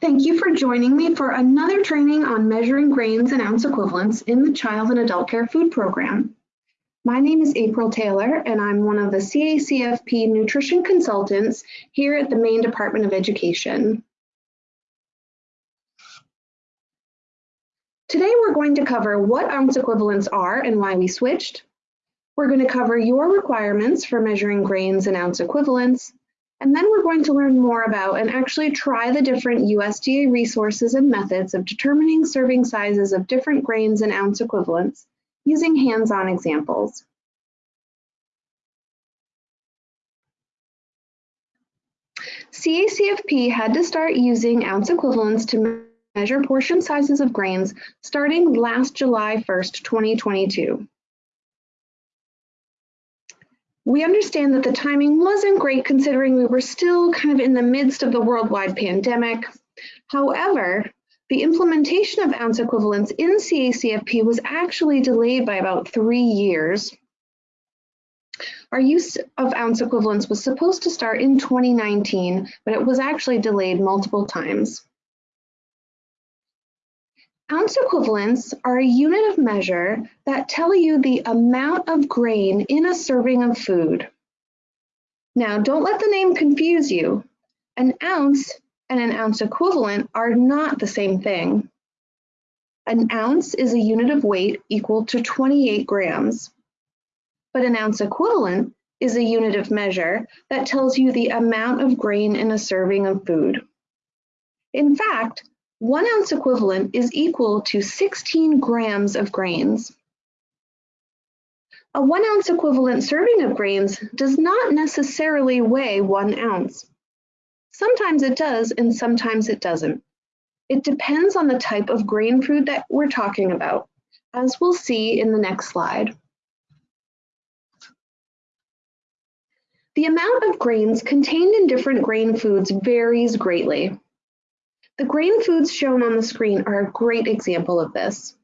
Thank you for joining me for another training on measuring grains and ounce equivalents in the Child and Adult Care Food Program. My name is April Taylor and I'm one of the CACFP nutrition consultants here at the Maine Department of Education. Today we're going to cover what ounce equivalents are and why we switched. We're going to cover your requirements for measuring grains and ounce equivalents, and then we're going to learn more about and actually try the different USDA resources and methods of determining serving sizes of different grains and ounce equivalents using hands-on examples. CACFP had to start using ounce equivalents to measure portion sizes of grains starting last July 1st, 2022. We understand that the timing wasn't great considering we were still kind of in the midst of the worldwide pandemic. However, the implementation of ounce equivalents in CACFP was actually delayed by about three years. Our use of ounce equivalents was supposed to start in 2019, but it was actually delayed multiple times. Ounce equivalents are a unit of measure that tell you the amount of grain in a serving of food. Now, don't let the name confuse you. An ounce and an ounce equivalent are not the same thing. An ounce is a unit of weight equal to 28 grams, but an ounce equivalent is a unit of measure that tells you the amount of grain in a serving of food. In fact, one ounce equivalent is equal to 16 grams of grains. A one ounce equivalent serving of grains does not necessarily weigh one ounce. Sometimes it does and sometimes it doesn't. It depends on the type of grain food that we're talking about, as we'll see in the next slide. The amount of grains contained in different grain foods varies greatly. The grain foods shown on the screen are a great example of this.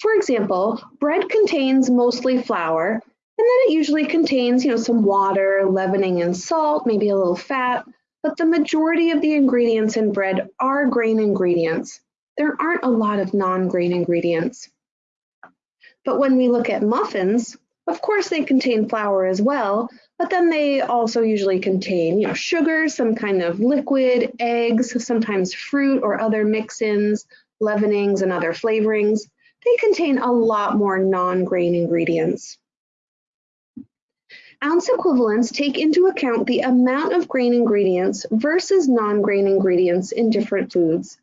For example, bread contains mostly flour, and then it usually contains, you know, some water, leavening and salt, maybe a little fat, but the majority of the ingredients in bread are grain ingredients. There aren't a lot of non-grain ingredients. But when we look at muffins, of course they contain flour as well, but then they also usually contain, you know, sugar, some kind of liquid, eggs, sometimes fruit or other mix-ins, leavenings and other flavorings. They contain a lot more non-grain ingredients. Ounce equivalents take into account the amount of grain ingredients versus non-grain ingredients in different foods.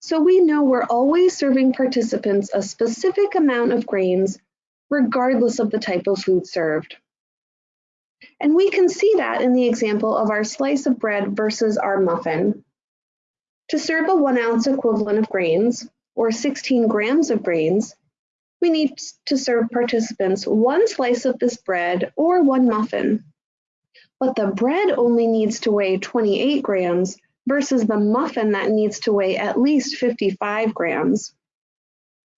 So we know we're always serving participants a specific amount of grains regardless of the type of food served. And we can see that in the example of our slice of bread versus our muffin. To serve a one ounce equivalent of grains, or 16 grams of grains, we need to serve participants one slice of this bread or one muffin. But the bread only needs to weigh 28 grams versus the muffin that needs to weigh at least 55 grams.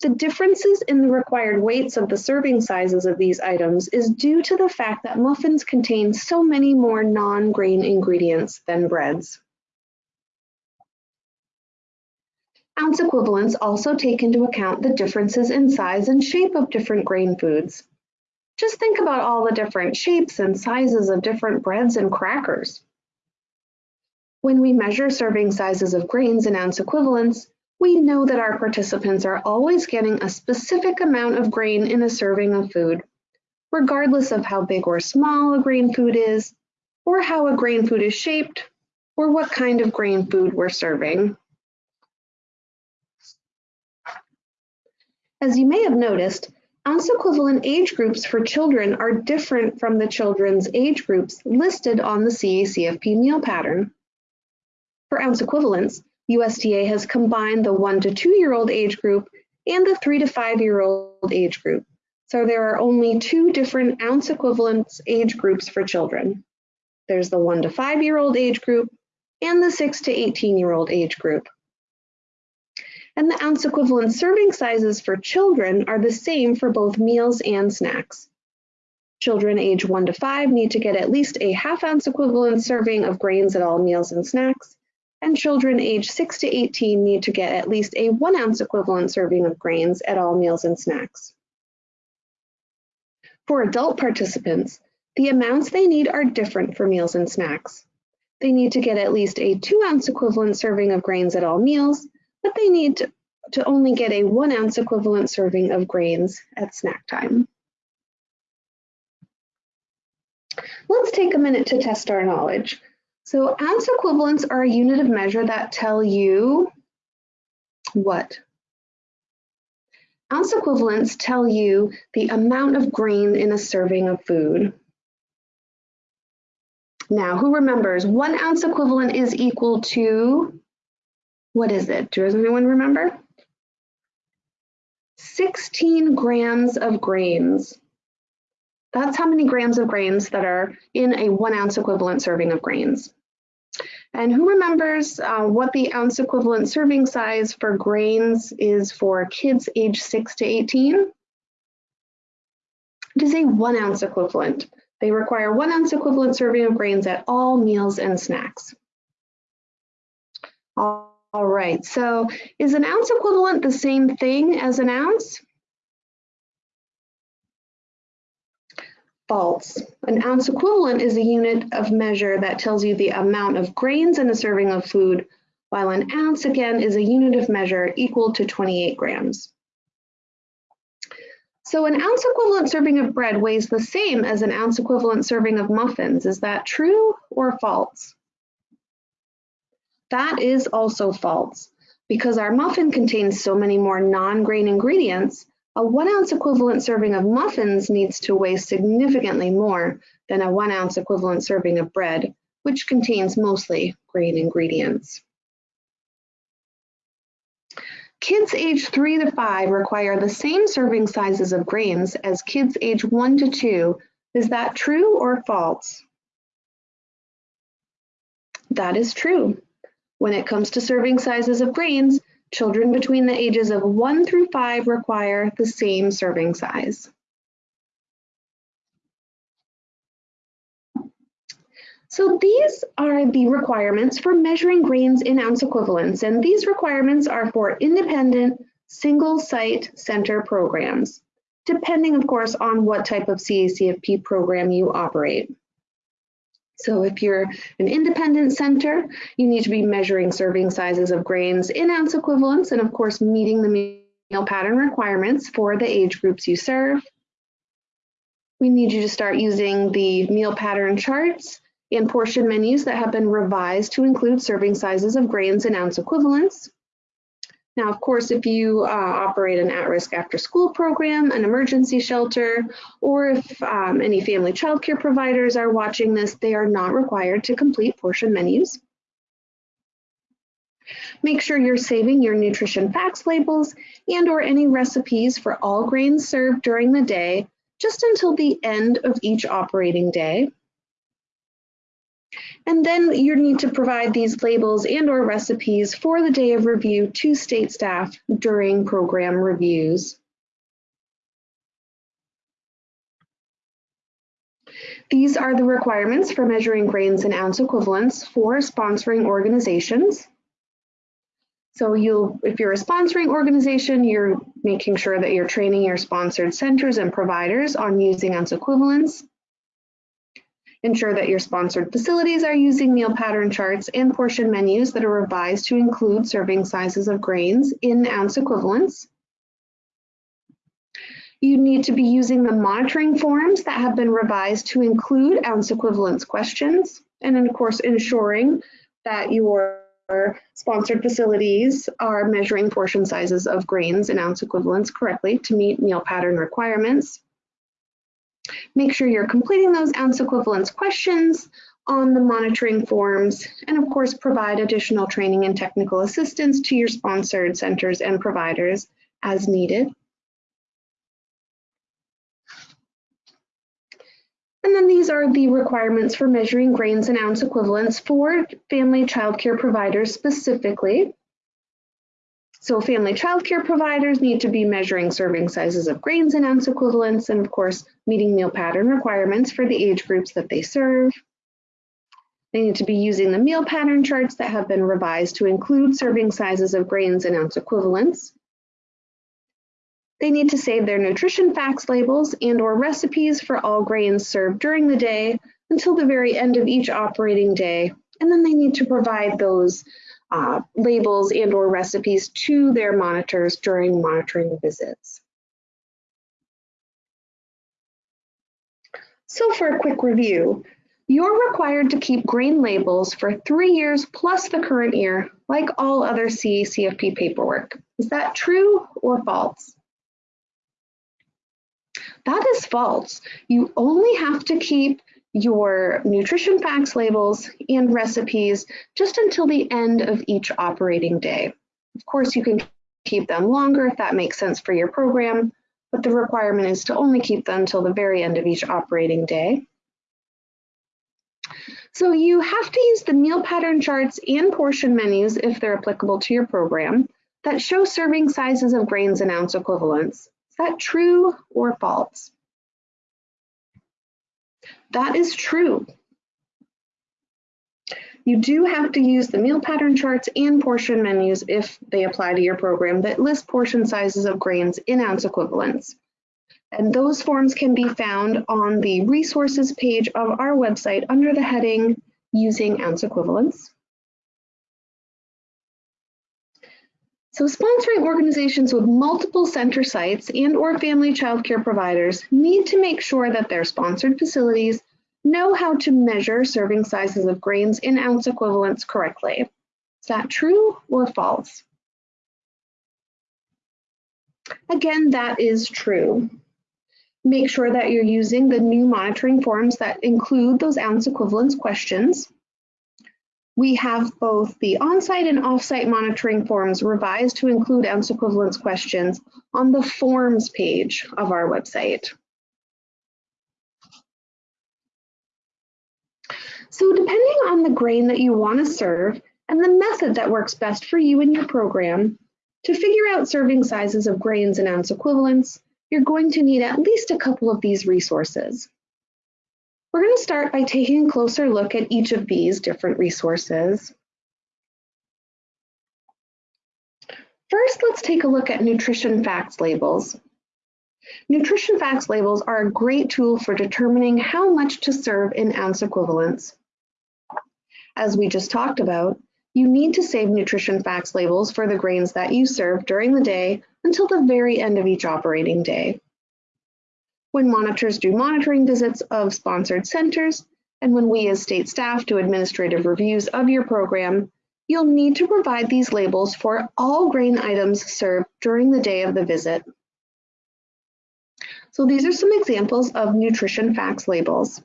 The differences in the required weights of the serving sizes of these items is due to the fact that muffins contain so many more non-grain ingredients than breads. Ounce equivalents also take into account the differences in size and shape of different grain foods. Just think about all the different shapes and sizes of different breads and crackers. When we measure serving sizes of grains in ounce equivalents, we know that our participants are always getting a specific amount of grain in a serving of food, regardless of how big or small a grain food is, or how a grain food is shaped, or what kind of grain food we're serving. As you may have noticed, ounce equivalent age groups for children are different from the children's age groups listed on the CACFP meal pattern. For ounce equivalents, USDA has combined the one to two year old age group and the three to five year old age group. So there are only two different ounce equivalence age groups for children. There's the one to five year old age group and the six to 18 year old age group. And the ounce equivalent serving sizes for children are the same for both meals and snacks. Children age one to five need to get at least a half ounce equivalent serving of grains at all meals and snacks, and children age 6 to 18 need to get at least a 1 ounce equivalent serving of grains at all meals and snacks. For adult participants, the amounts they need are different for meals and snacks. They need to get at least a 2 ounce equivalent serving of grains at all meals, but they need to, to only get a 1 ounce equivalent serving of grains at snack time. Let's take a minute to test our knowledge. So ounce equivalents are a unit of measure that tell you what? Ounce equivalents tell you the amount of grain in a serving of food. Now, who remembers one ounce equivalent is equal to, what is it? Does anyone remember? 16 grams of grains. That's how many grams of grains that are in a one ounce equivalent serving of grains. And who remembers uh, what the ounce equivalent serving size for grains is for kids age 6 to 18? It is a one ounce equivalent. They require one ounce equivalent serving of grains at all meals and snacks. All right, so is an ounce equivalent the same thing as an ounce? False. An ounce equivalent is a unit of measure that tells you the amount of grains in a serving of food, while an ounce again is a unit of measure equal to 28 grams. So an ounce equivalent serving of bread weighs the same as an ounce equivalent serving of muffins. Is that true or false? That is also false because our muffin contains so many more non-grain ingredients a one ounce equivalent serving of muffins needs to weigh significantly more than a one ounce equivalent serving of bread, which contains mostly grain ingredients. Kids age three to five require the same serving sizes of grains as kids age one to two. Is that true or false? That is true. When it comes to serving sizes of grains, Children between the ages of 1 through 5 require the same serving size. So these are the requirements for measuring grains in ounce equivalents, and these requirements are for independent single site center programs, depending of course on what type of CACFP program you operate. So if you're an independent center, you need to be measuring serving sizes of grains in ounce equivalents and of course meeting the meal pattern requirements for the age groups you serve. We need you to start using the meal pattern charts and portion menus that have been revised to include serving sizes of grains in ounce equivalents. Now, of course, if you uh, operate an at-risk after-school program, an emergency shelter, or if um, any family childcare providers are watching this, they are not required to complete portion menus. Make sure you're saving your nutrition facts labels and or any recipes for all grains served during the day just until the end of each operating day. And then you need to provide these labels and or recipes for the day of review to state staff during program reviews. These are the requirements for measuring grains and ounce equivalents for sponsoring organizations. So you'll, if you're a sponsoring organization, you're making sure that you're training your sponsored centers and providers on using ounce equivalents. Ensure that your sponsored facilities are using meal pattern charts and portion menus that are revised to include serving sizes of grains in ounce equivalents. You need to be using the monitoring forms that have been revised to include ounce equivalents questions, and of course ensuring that your sponsored facilities are measuring portion sizes of grains in ounce equivalents correctly to meet meal pattern requirements. Make sure you're completing those ounce equivalence questions on the monitoring forms, and of course provide additional training and technical assistance to your sponsored centers and providers as needed. And then these are the requirements for measuring grains and ounce equivalents for family childcare providers specifically. So family childcare providers need to be measuring serving sizes of grains and ounce equivalents, and of course, meeting meal pattern requirements for the age groups that they serve. They need to be using the meal pattern charts that have been revised to include serving sizes of grains and ounce equivalents. They need to save their nutrition facts labels and or recipes for all grains served during the day until the very end of each operating day. And then they need to provide those uh, labels and or recipes to their monitors during monitoring visits. So for a quick review, you're required to keep grain labels for three years plus the current year, like all other CACFP paperwork. Is that true or false? That is false. You only have to keep your nutrition facts labels and recipes just until the end of each operating day. Of course, you can keep them longer if that makes sense for your program, but the requirement is to only keep them until the very end of each operating day. So you have to use the meal pattern charts and portion menus if they're applicable to your program that show serving sizes of grains and ounce equivalents. Is that true or false? That is true. You do have to use the meal pattern charts and portion menus if they apply to your program that list portion sizes of grains in ounce equivalents. And those forms can be found on the resources page of our website under the heading using ounce equivalents. So sponsoring organizations with multiple center sites and or family child care providers need to make sure that their sponsored facilities know how to measure serving sizes of grains in ounce equivalents correctly. Is that true or false? Again, that is true. Make sure that you're using the new monitoring forms that include those ounce equivalence questions. We have both the on-site and off-site monitoring forms revised to include ounce equivalence questions on the forms page of our website. So depending on the grain that you want to serve and the method that works best for you and your program, to figure out serving sizes of grains and ounce equivalents, you're going to need at least a couple of these resources. We're going to start by taking a closer look at each of these different resources. First, let's take a look at nutrition facts labels. Nutrition facts labels are a great tool for determining how much to serve in ounce equivalents. As we just talked about, you need to save nutrition facts labels for the grains that you serve during the day until the very end of each operating day. When monitors do monitoring visits of sponsored centers, and when we as state staff do administrative reviews of your program, you'll need to provide these labels for all grain items served during the day of the visit. So these are some examples of nutrition facts labels.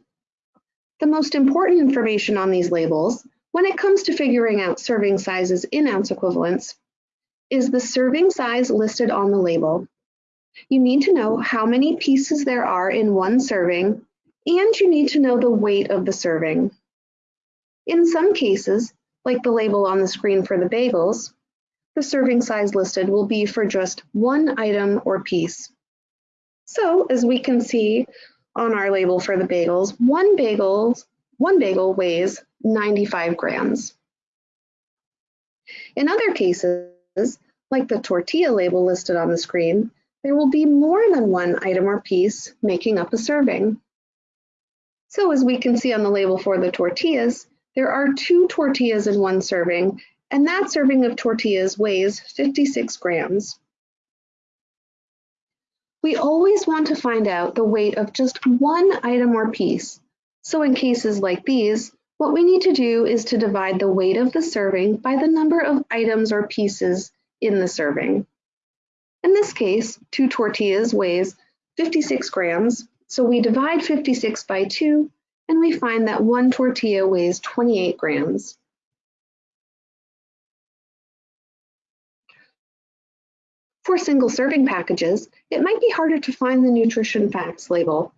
The most important information on these labels, when it comes to figuring out serving sizes in ounce equivalents, is the serving size listed on the label. You need to know how many pieces there are in one serving, and you need to know the weight of the serving. In some cases, like the label on the screen for the bagels, the serving size listed will be for just one item or piece. So as we can see on our label for the bagels, one bagel, one bagel weighs 95 grams. In other cases, like the tortilla label listed on the screen, there will be more than one item or piece making up a serving. So as we can see on the label for the tortillas, there are two tortillas in one serving, and that serving of tortillas weighs 56 grams. We always want to find out the weight of just one item or piece. So in cases like these, what we need to do is to divide the weight of the serving by the number of items or pieces in the serving. In this case, two tortillas weighs 56 grams, so we divide 56 by 2 and we find that one tortilla weighs 28 grams. For single serving packages, it might be harder to find the nutrition facts label.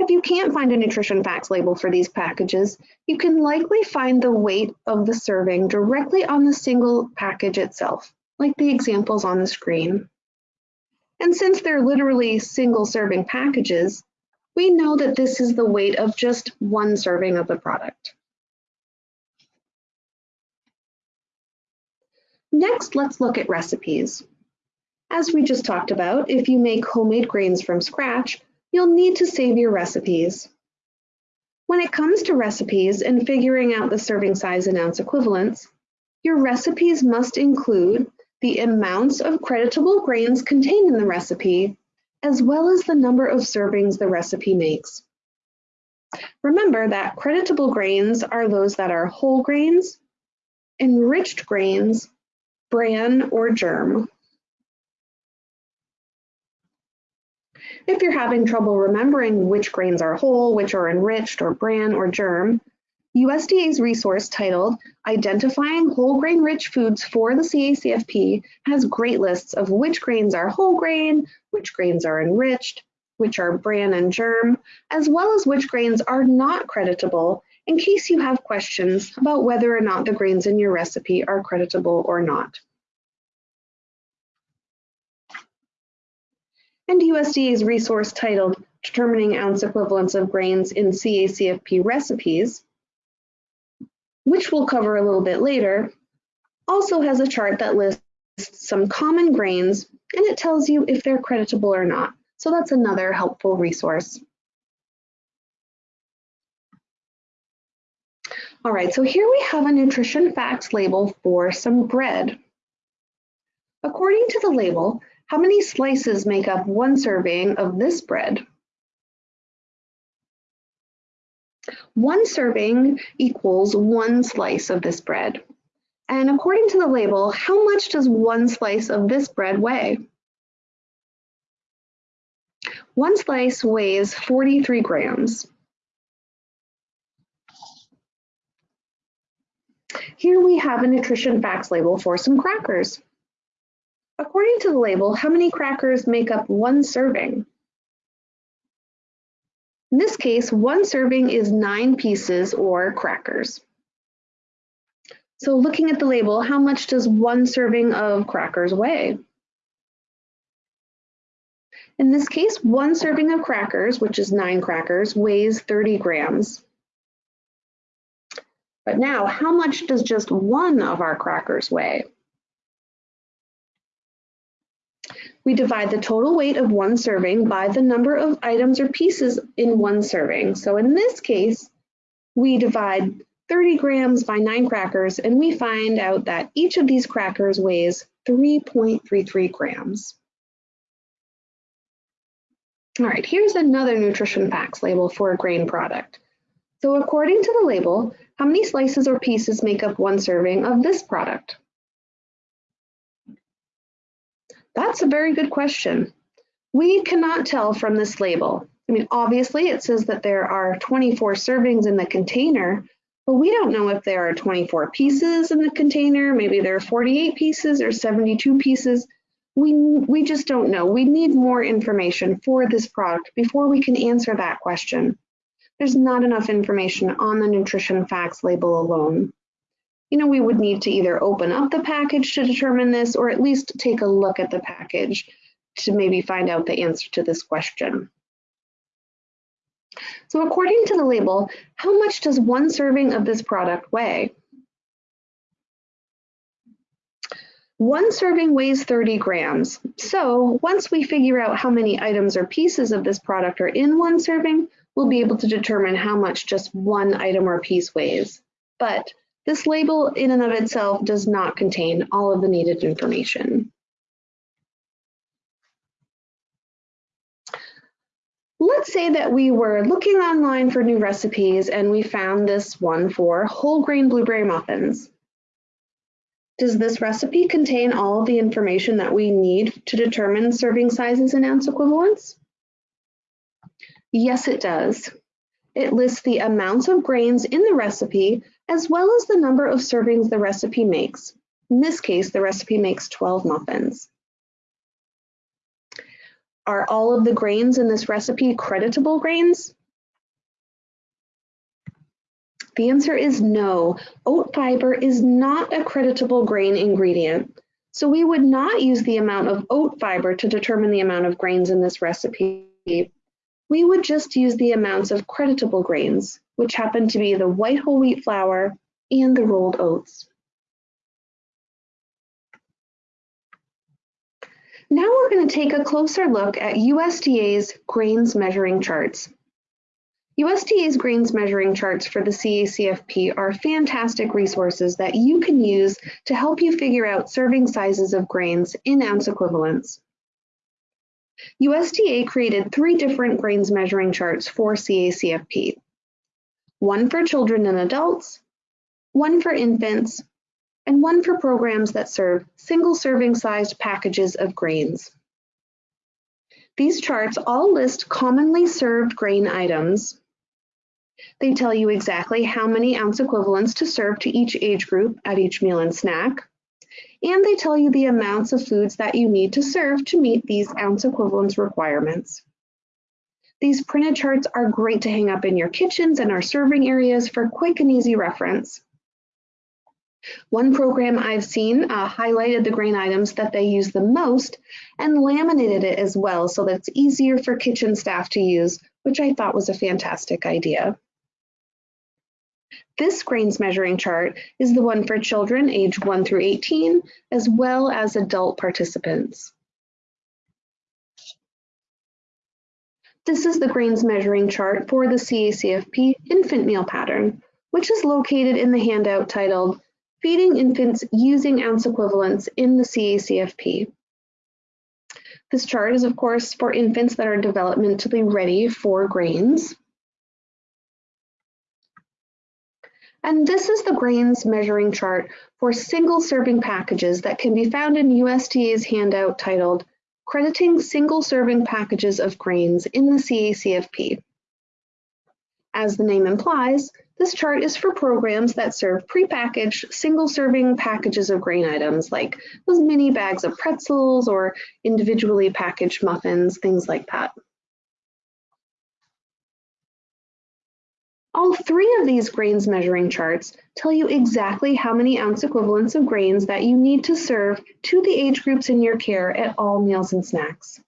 If you can't find a nutrition facts label for these packages, you can likely find the weight of the serving directly on the single package itself, like the examples on the screen. And since they're literally single serving packages, we know that this is the weight of just one serving of the product. Next, let's look at recipes. As we just talked about, if you make homemade grains from scratch, you'll need to save your recipes. When it comes to recipes and figuring out the serving size and ounce equivalents, your recipes must include the amounts of creditable grains contained in the recipe, as well as the number of servings the recipe makes. Remember that creditable grains are those that are whole grains, enriched grains, bran, or germ. If you're having trouble remembering which grains are whole, which are enriched, or bran, or germ, USDA's resource titled Identifying Whole Grain Rich Foods for the CACFP has great lists of which grains are whole grain, which grains are enriched, which are bran and germ, as well as which grains are not creditable in case you have questions about whether or not the grains in your recipe are creditable or not. And USDA's resource titled Determining Ounce Equivalents of Grains in CACFP Recipes which we'll cover a little bit later, also has a chart that lists some common grains and it tells you if they're creditable or not. So that's another helpful resource. All right, so here we have a nutrition facts label for some bread. According to the label, how many slices make up one serving of this bread? One serving equals one slice of this bread. And according to the label, how much does one slice of this bread weigh? One slice weighs 43 grams. Here we have a nutrition facts label for some crackers. According to the label, how many crackers make up one serving? In this case, one serving is nine pieces or crackers. So looking at the label, how much does one serving of crackers weigh? In this case, one serving of crackers, which is nine crackers, weighs 30 grams. But now, how much does just one of our crackers weigh? We divide the total weight of one serving by the number of items or pieces in one serving. So in this case, we divide 30 grams by nine crackers and we find out that each of these crackers weighs 3.33 grams. All right, here's another nutrition facts label for a grain product. So according to the label, how many slices or pieces make up one serving of this product? That's a very good question. We cannot tell from this label. I mean, obviously it says that there are 24 servings in the container, but we don't know if there are 24 pieces in the container. Maybe there are 48 pieces or 72 pieces. We, we just don't know. We need more information for this product before we can answer that question. There's not enough information on the nutrition facts label alone you know, we would need to either open up the package to determine this or at least take a look at the package to maybe find out the answer to this question. So according to the label, how much does one serving of this product weigh? One serving weighs 30 grams. So once we figure out how many items or pieces of this product are in one serving, we'll be able to determine how much just one item or piece weighs. But this label in and of itself does not contain all of the needed information. Let's say that we were looking online for new recipes and we found this one for whole grain blueberry muffins. Does this recipe contain all of the information that we need to determine serving sizes and ounce equivalents? Yes, it does. It lists the amounts of grains in the recipe as well as the number of servings the recipe makes. In this case, the recipe makes 12 muffins. Are all of the grains in this recipe creditable grains? The answer is no. Oat fiber is not a creditable grain ingredient. So we would not use the amount of oat fiber to determine the amount of grains in this recipe. We would just use the amounts of creditable grains, which happen to be the white whole wheat flour and the rolled oats. Now we're going to take a closer look at USDA's grains measuring charts. USDA's grains measuring charts for the CACFP are fantastic resources that you can use to help you figure out serving sizes of grains in ounce equivalents. USDA created three different grains measuring charts for CACFP. One for children and adults, one for infants, and one for programs that serve single serving sized packages of grains. These charts all list commonly served grain items. They tell you exactly how many ounce equivalents to serve to each age group at each meal and snack. And they tell you the amounts of foods that you need to serve to meet these ounce equivalents requirements. These printed charts are great to hang up in your kitchens and our serving areas for quick and easy reference. One program I've seen uh, highlighted the grain items that they use the most and laminated it as well so that it's easier for kitchen staff to use, which I thought was a fantastic idea. This grains measuring chart is the one for children age 1 through 18, as well as adult participants. This is the grains measuring chart for the CACFP infant meal pattern, which is located in the handout titled Feeding infants using ounce equivalents in the CACFP. This chart is of course for infants that are developmentally ready for grains. And this is the grains measuring chart for single serving packages that can be found in USDA's handout titled Crediting Single Serving Packages of Grains in the CACFP. As the name implies, this chart is for programs that serve prepackaged single-serving packages of grain items like those mini bags of pretzels or individually packaged muffins, things like that. All three of these grains measuring charts tell you exactly how many ounce equivalents of grains that you need to serve to the age groups in your care at all meals and snacks.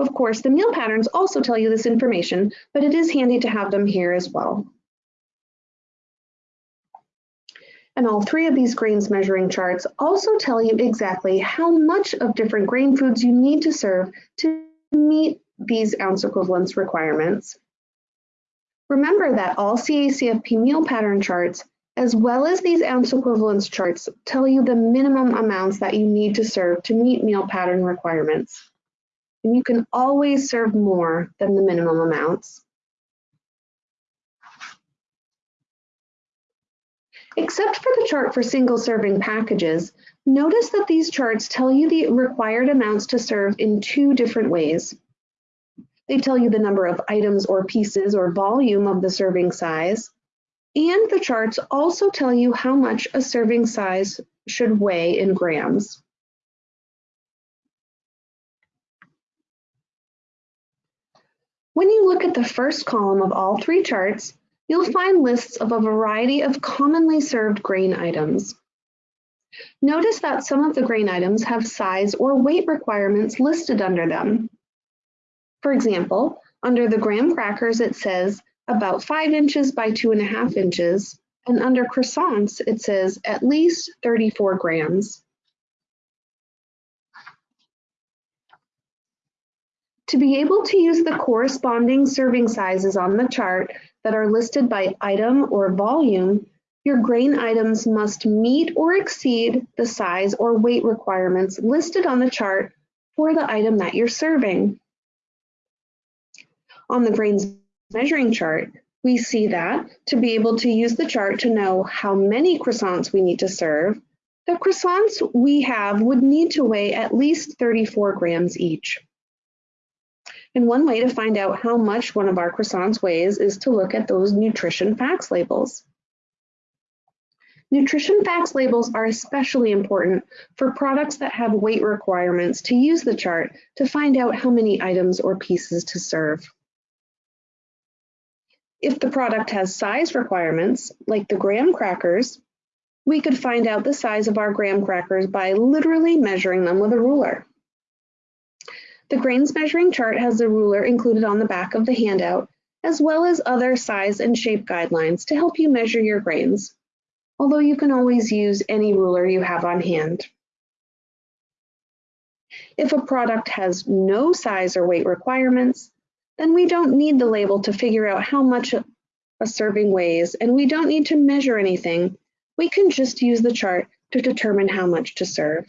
Of course, the meal patterns also tell you this information, but it is handy to have them here as well. And all three of these grains measuring charts also tell you exactly how much of different grain foods you need to serve to meet these ounce equivalence requirements. Remember that all CACFP meal pattern charts, as well as these ounce equivalence charts, tell you the minimum amounts that you need to serve to meet meal pattern requirements and you can always serve more than the minimum amounts. Except for the chart for single serving packages, notice that these charts tell you the required amounts to serve in two different ways. They tell you the number of items or pieces or volume of the serving size, and the charts also tell you how much a serving size should weigh in grams. When you look at the first column of all three charts, you'll find lists of a variety of commonly served grain items. Notice that some of the grain items have size or weight requirements listed under them. For example, under the graham crackers it says about 5 inches by 2.5 inches, and under croissants it says at least 34 grams. To be able to use the corresponding serving sizes on the chart that are listed by item or volume, your grain items must meet or exceed the size or weight requirements listed on the chart for the item that you're serving. On the grains measuring chart, we see that to be able to use the chart to know how many croissants we need to serve, the croissants we have would need to weigh at least 34 grams each. And one way to find out how much one of our croissants weighs is to look at those nutrition facts labels. Nutrition facts labels are especially important for products that have weight requirements to use the chart to find out how many items or pieces to serve. If the product has size requirements, like the graham crackers, we could find out the size of our graham crackers by literally measuring them with a ruler. The grains measuring chart has the ruler included on the back of the handout, as well as other size and shape guidelines to help you measure your grains, although you can always use any ruler you have on hand. If a product has no size or weight requirements, then we don't need the label to figure out how much a serving weighs, and we don't need to measure anything. We can just use the chart to determine how much to serve.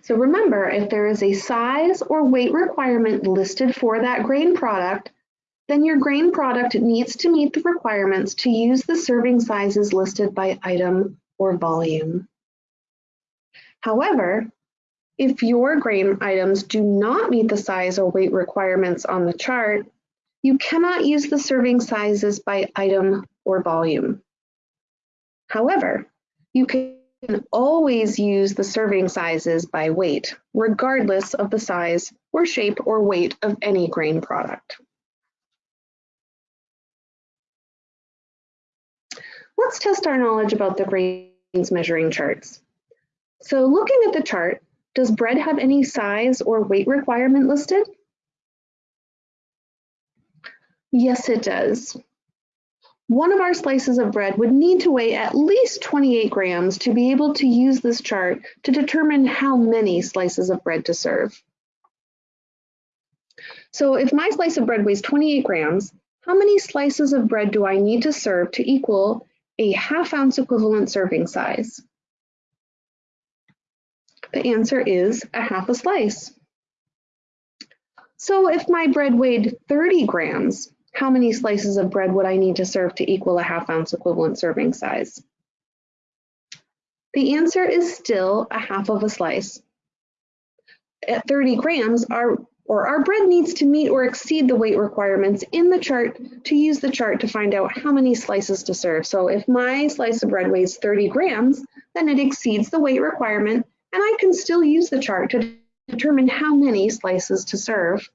So remember, if there is a size or weight requirement listed for that grain product, then your grain product needs to meet the requirements to use the serving sizes listed by item or volume. However, if your grain items do not meet the size or weight requirements on the chart, you cannot use the serving sizes by item or volume. However, you can always use the serving sizes by weight, regardless of the size or shape or weight of any grain product. Let's test our knowledge about the grains measuring charts. So looking at the chart, does bread have any size or weight requirement listed? Yes, it does. One of our slices of bread would need to weigh at least 28 grams to be able to use this chart to determine how many slices of bread to serve. So if my slice of bread weighs 28 grams, how many slices of bread do I need to serve to equal a half ounce equivalent serving size? The answer is a half a slice. So if my bread weighed 30 grams, how many slices of bread would I need to serve to equal a half ounce equivalent serving size? The answer is still a half of a slice. At 30 grams, our or our bread needs to meet or exceed the weight requirements in the chart to use the chart to find out how many slices to serve. So if my slice of bread weighs 30 grams, then it exceeds the weight requirement and I can still use the chart to determine how many slices to serve.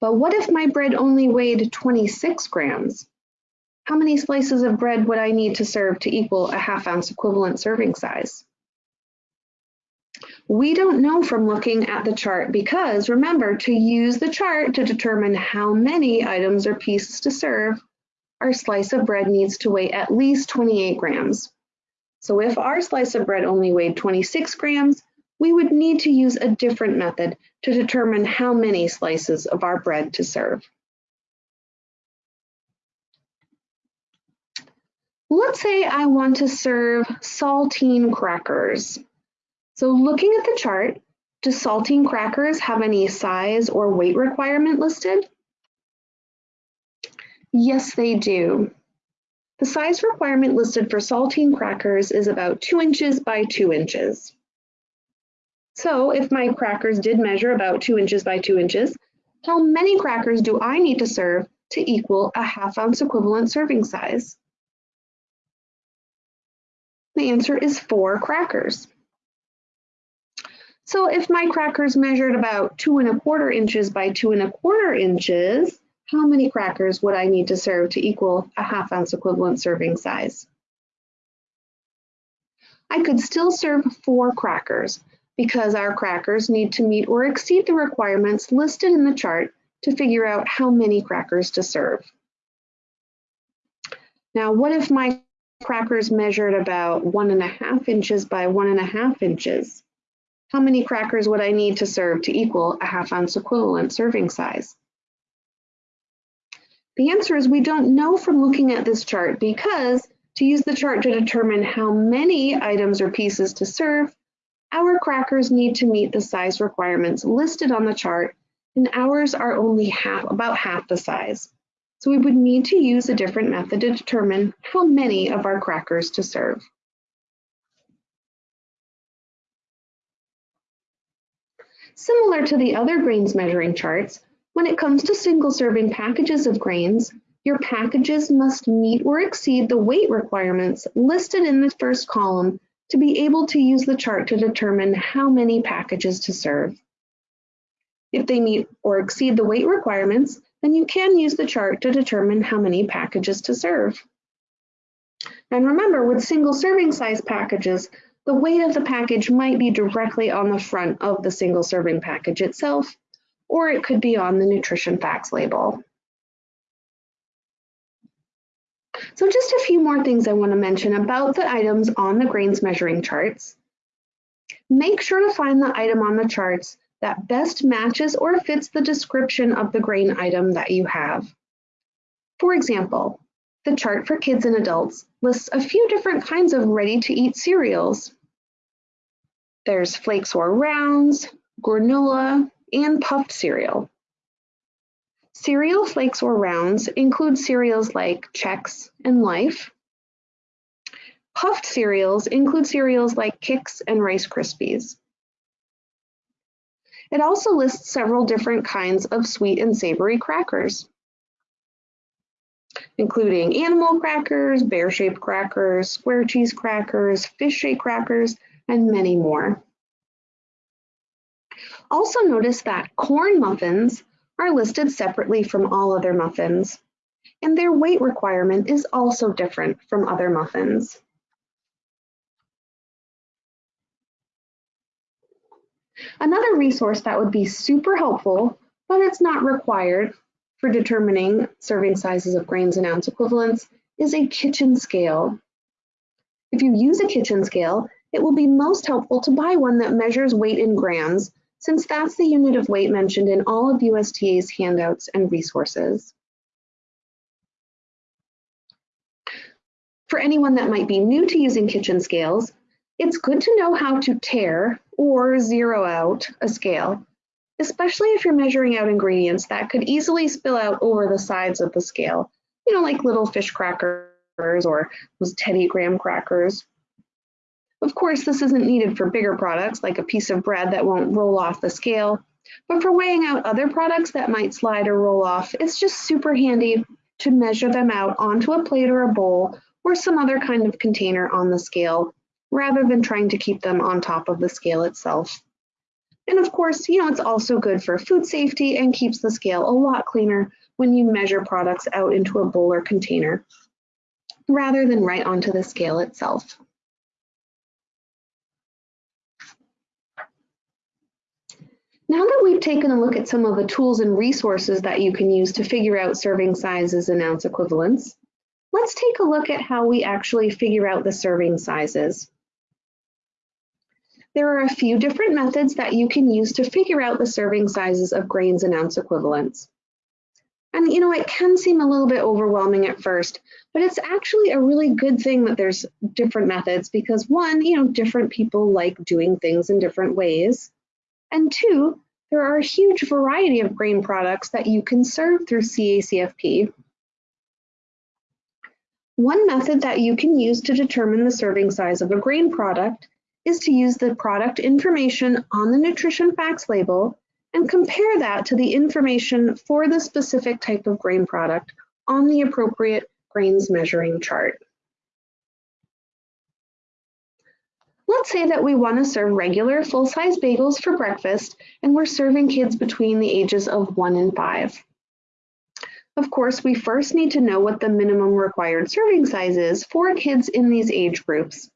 But what if my bread only weighed 26 grams? How many slices of bread would I need to serve to equal a half ounce equivalent serving size? We don't know from looking at the chart because remember to use the chart to determine how many items or pieces to serve, our slice of bread needs to weigh at least 28 grams. So if our slice of bread only weighed 26 grams, we would need to use a different method to determine how many slices of our bread to serve. Let's say I want to serve saltine crackers. So looking at the chart, do saltine crackers have any size or weight requirement listed? Yes, they do. The size requirement listed for saltine crackers is about 2 inches by 2 inches. So if my crackers did measure about 2 inches by 2 inches, how many crackers do I need to serve to equal a half ounce equivalent serving size? The answer is 4 crackers. So if my crackers measured about 2 and a quarter inches by 2 and a quarter inches, how many crackers would I need to serve to equal a half ounce equivalent serving size? I could still serve four crackers because our crackers need to meet or exceed the requirements listed in the chart to figure out how many crackers to serve. Now, what if my crackers measured about one and a half inches by one and a half inches? How many crackers would I need to serve to equal a half ounce equivalent serving size? The answer is we don't know from looking at this chart because to use the chart to determine how many items or pieces to serve, our crackers need to meet the size requirements listed on the chart and ours are only half, about half the size. So we would need to use a different method to determine how many of our crackers to serve. Similar to the other grains measuring charts, when it comes to single serving packages of grains, your packages must meet or exceed the weight requirements listed in the first column to be able to use the chart to determine how many packages to serve. If they meet or exceed the weight requirements, then you can use the chart to determine how many packages to serve. And remember, with single serving size packages, the weight of the package might be directly on the front of the single serving package itself, or it could be on the nutrition facts label. So just a few more things I want to mention about the items on the grains measuring charts. Make sure to find the item on the charts that best matches or fits the description of the grain item that you have. For example, the chart for kids and adults lists a few different kinds of ready-to-eat cereals. There's flakes or rounds, granola, and puffed cereal. Cereal flakes or rounds include cereals like Chex and Life. Puffed cereals include cereals like Kix and Rice Krispies. It also lists several different kinds of sweet and savory crackers, including animal crackers, bear-shaped crackers, square cheese crackers, fish-shaped crackers, and many more. Also notice that corn muffins are listed separately from all other muffins, and their weight requirement is also different from other muffins. Another resource that would be super helpful, but it's not required for determining serving sizes of grains and ounce equivalents, is a kitchen scale. If you use a kitchen scale, it will be most helpful to buy one that measures weight in grams since that's the unit of weight mentioned in all of USDA's handouts and resources. For anyone that might be new to using kitchen scales, it's good to know how to tare or zero out a scale, especially if you're measuring out ingredients that could easily spill out over the sides of the scale, you know, like little fish crackers or those Teddy Graham crackers. Of course, this isn't needed for bigger products like a piece of bread that won't roll off the scale, but for weighing out other products that might slide or roll off, it's just super handy to measure them out onto a plate or a bowl or some other kind of container on the scale, rather than trying to keep them on top of the scale itself. And of course, you know, it's also good for food safety and keeps the scale a lot cleaner when you measure products out into a bowl or container, rather than right onto the scale itself. Now that we've taken a look at some of the tools and resources that you can use to figure out serving sizes and ounce equivalents, let's take a look at how we actually figure out the serving sizes. There are a few different methods that you can use to figure out the serving sizes of grains and ounce equivalents. And you know, it can seem a little bit overwhelming at first, but it's actually a really good thing that there's different methods because one, you know, different people like doing things in different ways. And two, there are a huge variety of grain products that you can serve through CACFP. One method that you can use to determine the serving size of a grain product is to use the product information on the nutrition facts label and compare that to the information for the specific type of grain product on the appropriate grains measuring chart. Let's say that we want to serve regular full-size bagels for breakfast and we're serving kids between the ages of one and five. Of course, we first need to know what the minimum required serving size is for kids in these age groups.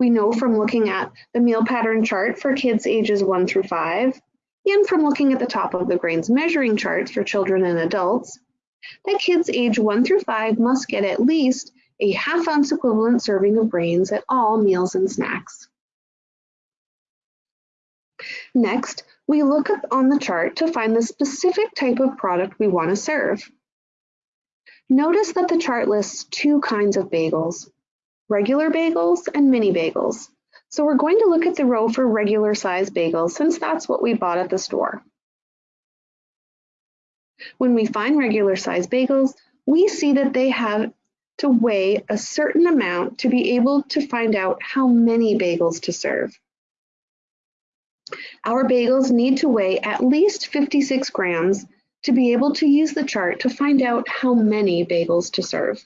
We know from looking at the meal pattern chart for kids ages one through five, and from looking at the top of the grains measuring charts for children and adults, that kids age one through five must get at least a half ounce equivalent serving of grains at all meals and snacks. Next, we look up on the chart to find the specific type of product we want to serve. Notice that the chart lists two kinds of bagels, regular bagels and mini bagels. So we're going to look at the row for regular size bagels since that's what we bought at the store. When we find regular size bagels, we see that they have to weigh a certain amount to be able to find out how many bagels to serve. Our bagels need to weigh at least 56 grams to be able to use the chart to find out how many bagels to serve.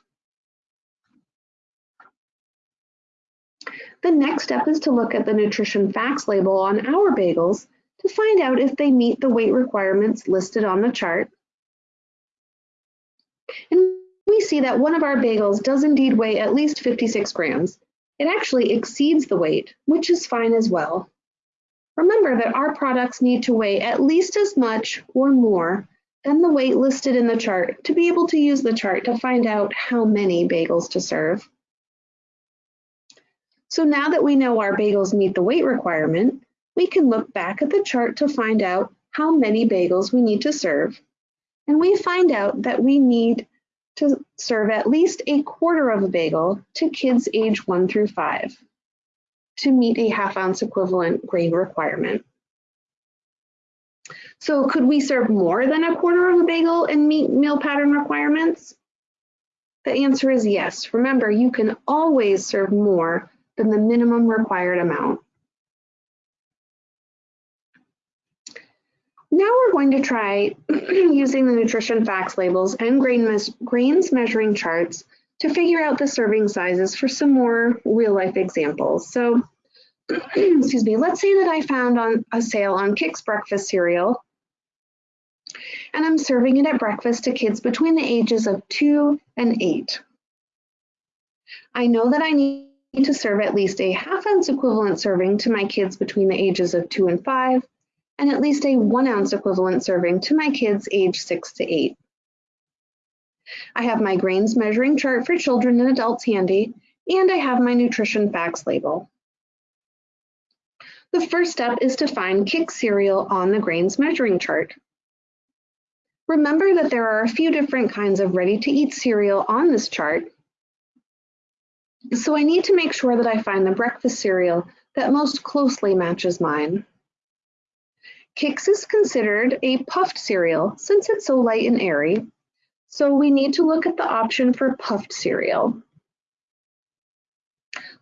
The next step is to look at the nutrition facts label on our bagels to find out if they meet the weight requirements listed on the chart. And we see that one of our bagels does indeed weigh at least 56 grams. It actually exceeds the weight, which is fine as well. Remember that our products need to weigh at least as much or more than the weight listed in the chart to be able to use the chart to find out how many bagels to serve. So now that we know our bagels meet the weight requirement, we can look back at the chart to find out how many bagels we need to serve. And we find out that we need to serve at least a quarter of a bagel to kids age one through five to meet a half ounce equivalent grain requirement. So could we serve more than a quarter of a bagel and meet meal pattern requirements? The answer is yes. Remember, you can always serve more than the minimum required amount. Now we're going to try using the nutrition facts labels and grain mes grains measuring charts to figure out the serving sizes for some more real life examples. So, excuse me, let's say that I found on a sale on Kix breakfast cereal and I'm serving it at breakfast to kids between the ages of two and eight. I know that I need to serve at least a half ounce equivalent serving to my kids between the ages of two and five, and at least a one ounce equivalent serving to my kids age six to eight. I have my grains measuring chart for children and adults handy, and I have my nutrition facts label. The first step is to find Kix cereal on the grains measuring chart. Remember that there are a few different kinds of ready-to-eat cereal on this chart, so I need to make sure that I find the breakfast cereal that most closely matches mine. Kix is considered a puffed cereal since it's so light and airy, so we need to look at the option for puffed cereal.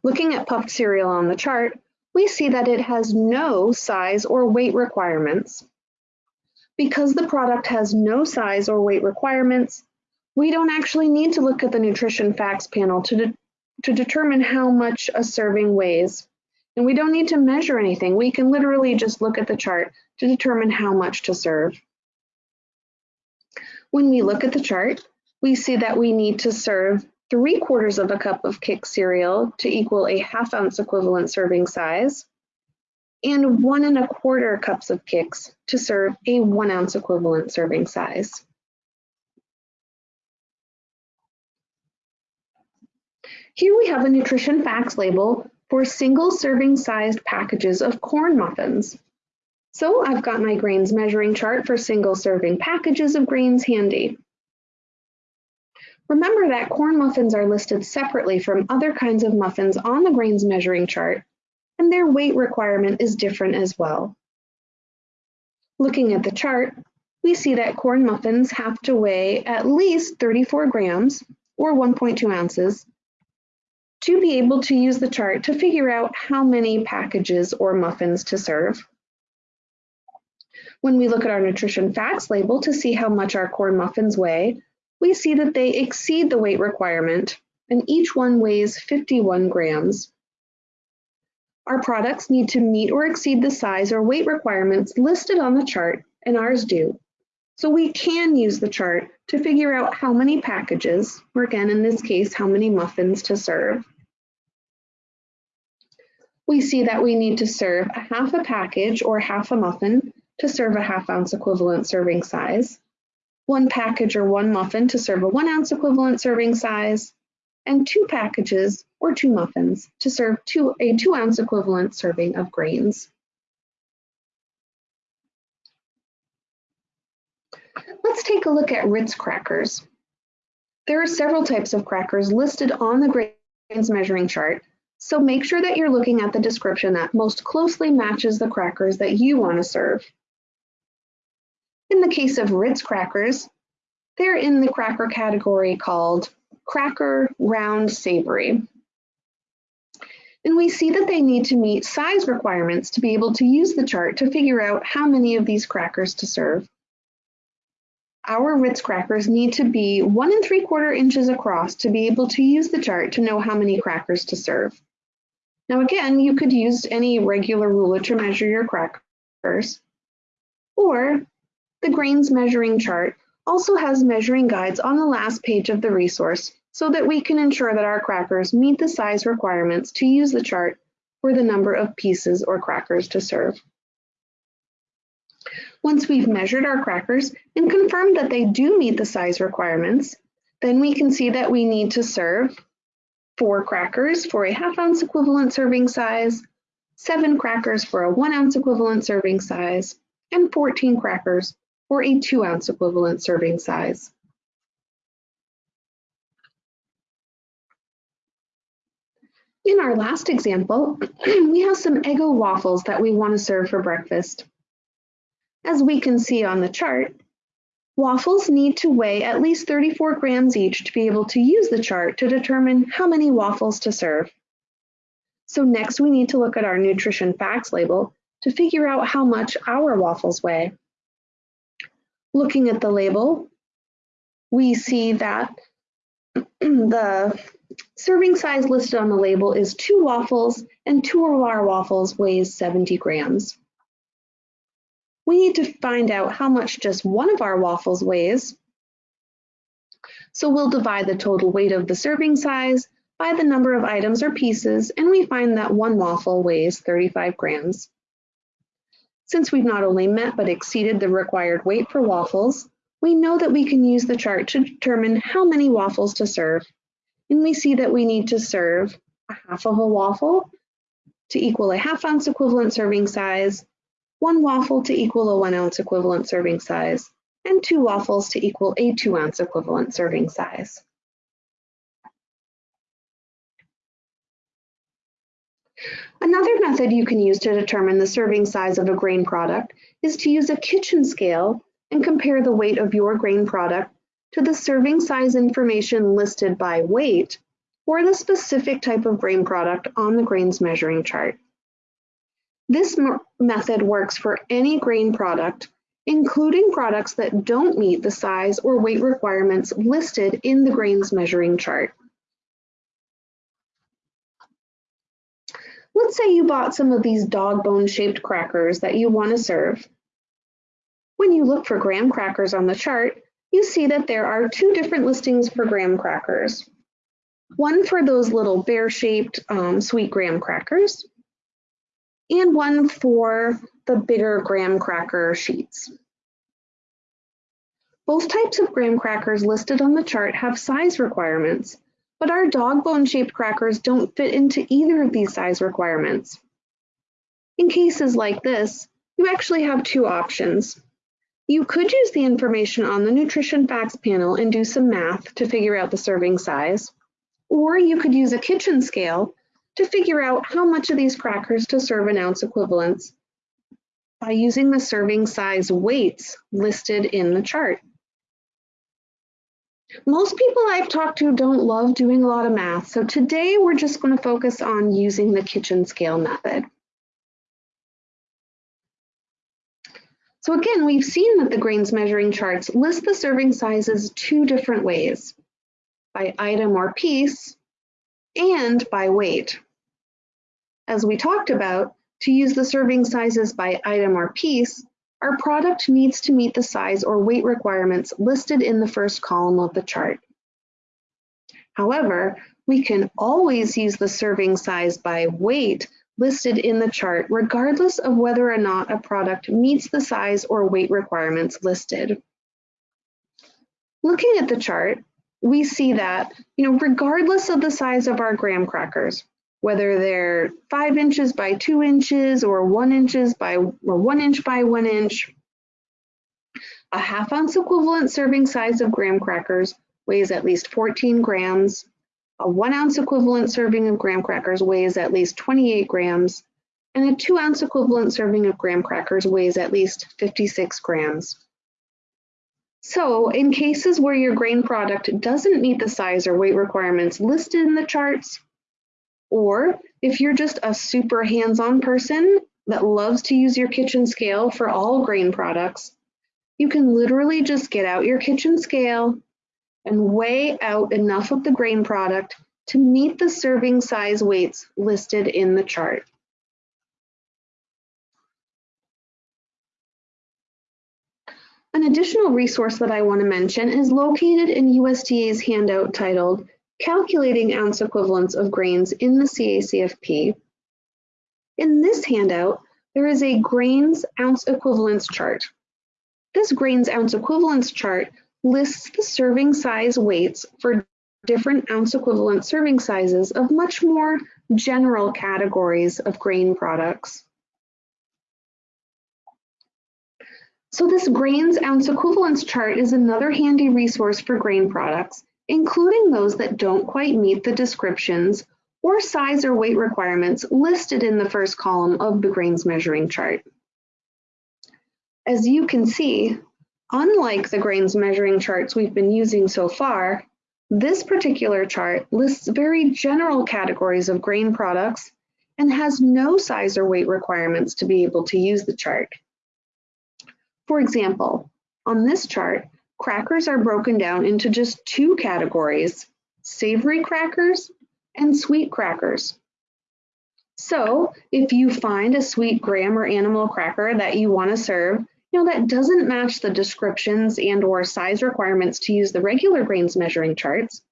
Looking at puffed cereal on the chart, we see that it has no size or weight requirements. Because the product has no size or weight requirements, we don't actually need to look at the nutrition facts panel to, de to determine how much a serving weighs. And we don't need to measure anything. We can literally just look at the chart to determine how much to serve. When we look at the chart, we see that we need to serve three quarters of a cup of Kix cereal to equal a half ounce equivalent serving size, and one and a quarter cups of Kix to serve a one ounce equivalent serving size. Here we have a nutrition facts label for single serving sized packages of corn muffins. So I've got my grains measuring chart for single serving packages of grains handy. Remember that corn muffins are listed separately from other kinds of muffins on the grains measuring chart, and their weight requirement is different as well. Looking at the chart, we see that corn muffins have to weigh at least 34 grams, or 1.2 ounces, to be able to use the chart to figure out how many packages or muffins to serve. When we look at our nutrition facts label to see how much our corn muffins weigh, we see that they exceed the weight requirement and each one weighs 51 grams. Our products need to meet or exceed the size or weight requirements listed on the chart and ours do. So we can use the chart to figure out how many packages, or again in this case, how many muffins to serve. We see that we need to serve a half a package or half a muffin to serve a half ounce equivalent serving size, one package or one muffin to serve a one ounce equivalent serving size, and two packages or two muffins to serve two, a two ounce equivalent serving of grains. Let's take a look at Ritz crackers. There are several types of crackers listed on the grains measuring chart, so make sure that you're looking at the description that most closely matches the crackers that you want to serve. In the case of Ritz crackers, they're in the cracker category called cracker round savory. And we see that they need to meet size requirements to be able to use the chart to figure out how many of these crackers to serve. Our Ritz crackers need to be one and three quarter inches across to be able to use the chart to know how many crackers to serve. Now again, you could use any regular ruler to measure your crackers, or the grains measuring chart also has measuring guides on the last page of the resource so that we can ensure that our crackers meet the size requirements to use the chart for the number of pieces or crackers to serve. Once we've measured our crackers and confirmed that they do meet the size requirements, then we can see that we need to serve four crackers for a half ounce equivalent serving size, seven crackers for a one ounce equivalent serving size, and 14 crackers for a two ounce equivalent serving size. In our last example, we have some Eggo waffles that we want to serve for breakfast. As we can see on the chart, waffles need to weigh at least 34 grams each to be able to use the chart to determine how many waffles to serve. So next we need to look at our nutrition facts label to figure out how much our waffles weigh. Looking at the label, we see that the serving size listed on the label is two waffles and two of our waffles weighs 70 grams we need to find out how much just one of our waffles weighs. So we'll divide the total weight of the serving size by the number of items or pieces, and we find that one waffle weighs 35 grams. Since we've not only met but exceeded the required weight for waffles, we know that we can use the chart to determine how many waffles to serve. And we see that we need to serve a half of a waffle to equal a half ounce equivalent serving size, one waffle to equal a one ounce equivalent serving size, and two waffles to equal a two ounce equivalent serving size. Another method you can use to determine the serving size of a grain product is to use a kitchen scale and compare the weight of your grain product to the serving size information listed by weight or the specific type of grain product on the grains measuring chart. This method works for any grain product, including products that don't meet the size or weight requirements listed in the grains measuring chart. Let's say you bought some of these dog bone shaped crackers that you want to serve. When you look for graham crackers on the chart, you see that there are two different listings for graham crackers. One for those little bear shaped um, sweet graham crackers, and one for the bigger graham cracker sheets. Both types of graham crackers listed on the chart have size requirements, but our dog bone shaped crackers don't fit into either of these size requirements. In cases like this, you actually have two options. You could use the information on the nutrition facts panel and do some math to figure out the serving size, or you could use a kitchen scale to figure out how much of these crackers to serve in ounce equivalents by using the serving size weights listed in the chart. Most people I've talked to don't love doing a lot of math, so today we're just going to focus on using the kitchen scale method. So again, we've seen that the grains measuring charts list the serving sizes two different ways, by item or piece and by weight. As we talked about, to use the serving sizes by item or piece, our product needs to meet the size or weight requirements listed in the first column of the chart. However, we can always use the serving size by weight listed in the chart regardless of whether or not a product meets the size or weight requirements listed. Looking at the chart, we see that, you know, regardless of the size of our graham crackers, whether they're five inches by two inches or one inches by or one inch by one inch. A half ounce equivalent serving size of graham crackers weighs at least 14 grams. A one ounce equivalent serving of graham crackers weighs at least 28 grams. And a two ounce equivalent serving of graham crackers weighs at least 56 grams. So in cases where your grain product doesn't meet the size or weight requirements listed in the charts, or if you're just a super hands-on person that loves to use your kitchen scale for all grain products, you can literally just get out your kitchen scale and weigh out enough of the grain product to meet the serving size weights listed in the chart. An additional resource that I want to mention is located in USDA's handout titled Calculating ounce equivalents of grains in the CACFP. In this handout, there is a grains ounce equivalents chart This grains ounce equivalence chart lists the serving size weights for different ounce equivalent serving sizes of much more general categories of grain products. So this grains ounce equivalence chart is another handy resource for grain products, including those that don't quite meet the descriptions or size or weight requirements listed in the first column of the grains measuring chart. As you can see, unlike the grains measuring charts we've been using so far, this particular chart lists very general categories of grain products and has no size or weight requirements to be able to use the chart. For example, on this chart, crackers are broken down into just two categories, savory crackers and sweet crackers. So if you find a sweet graham or animal cracker that you want to serve, you know, that doesn't match the descriptions and or size requirements to use the regular grains measuring charts,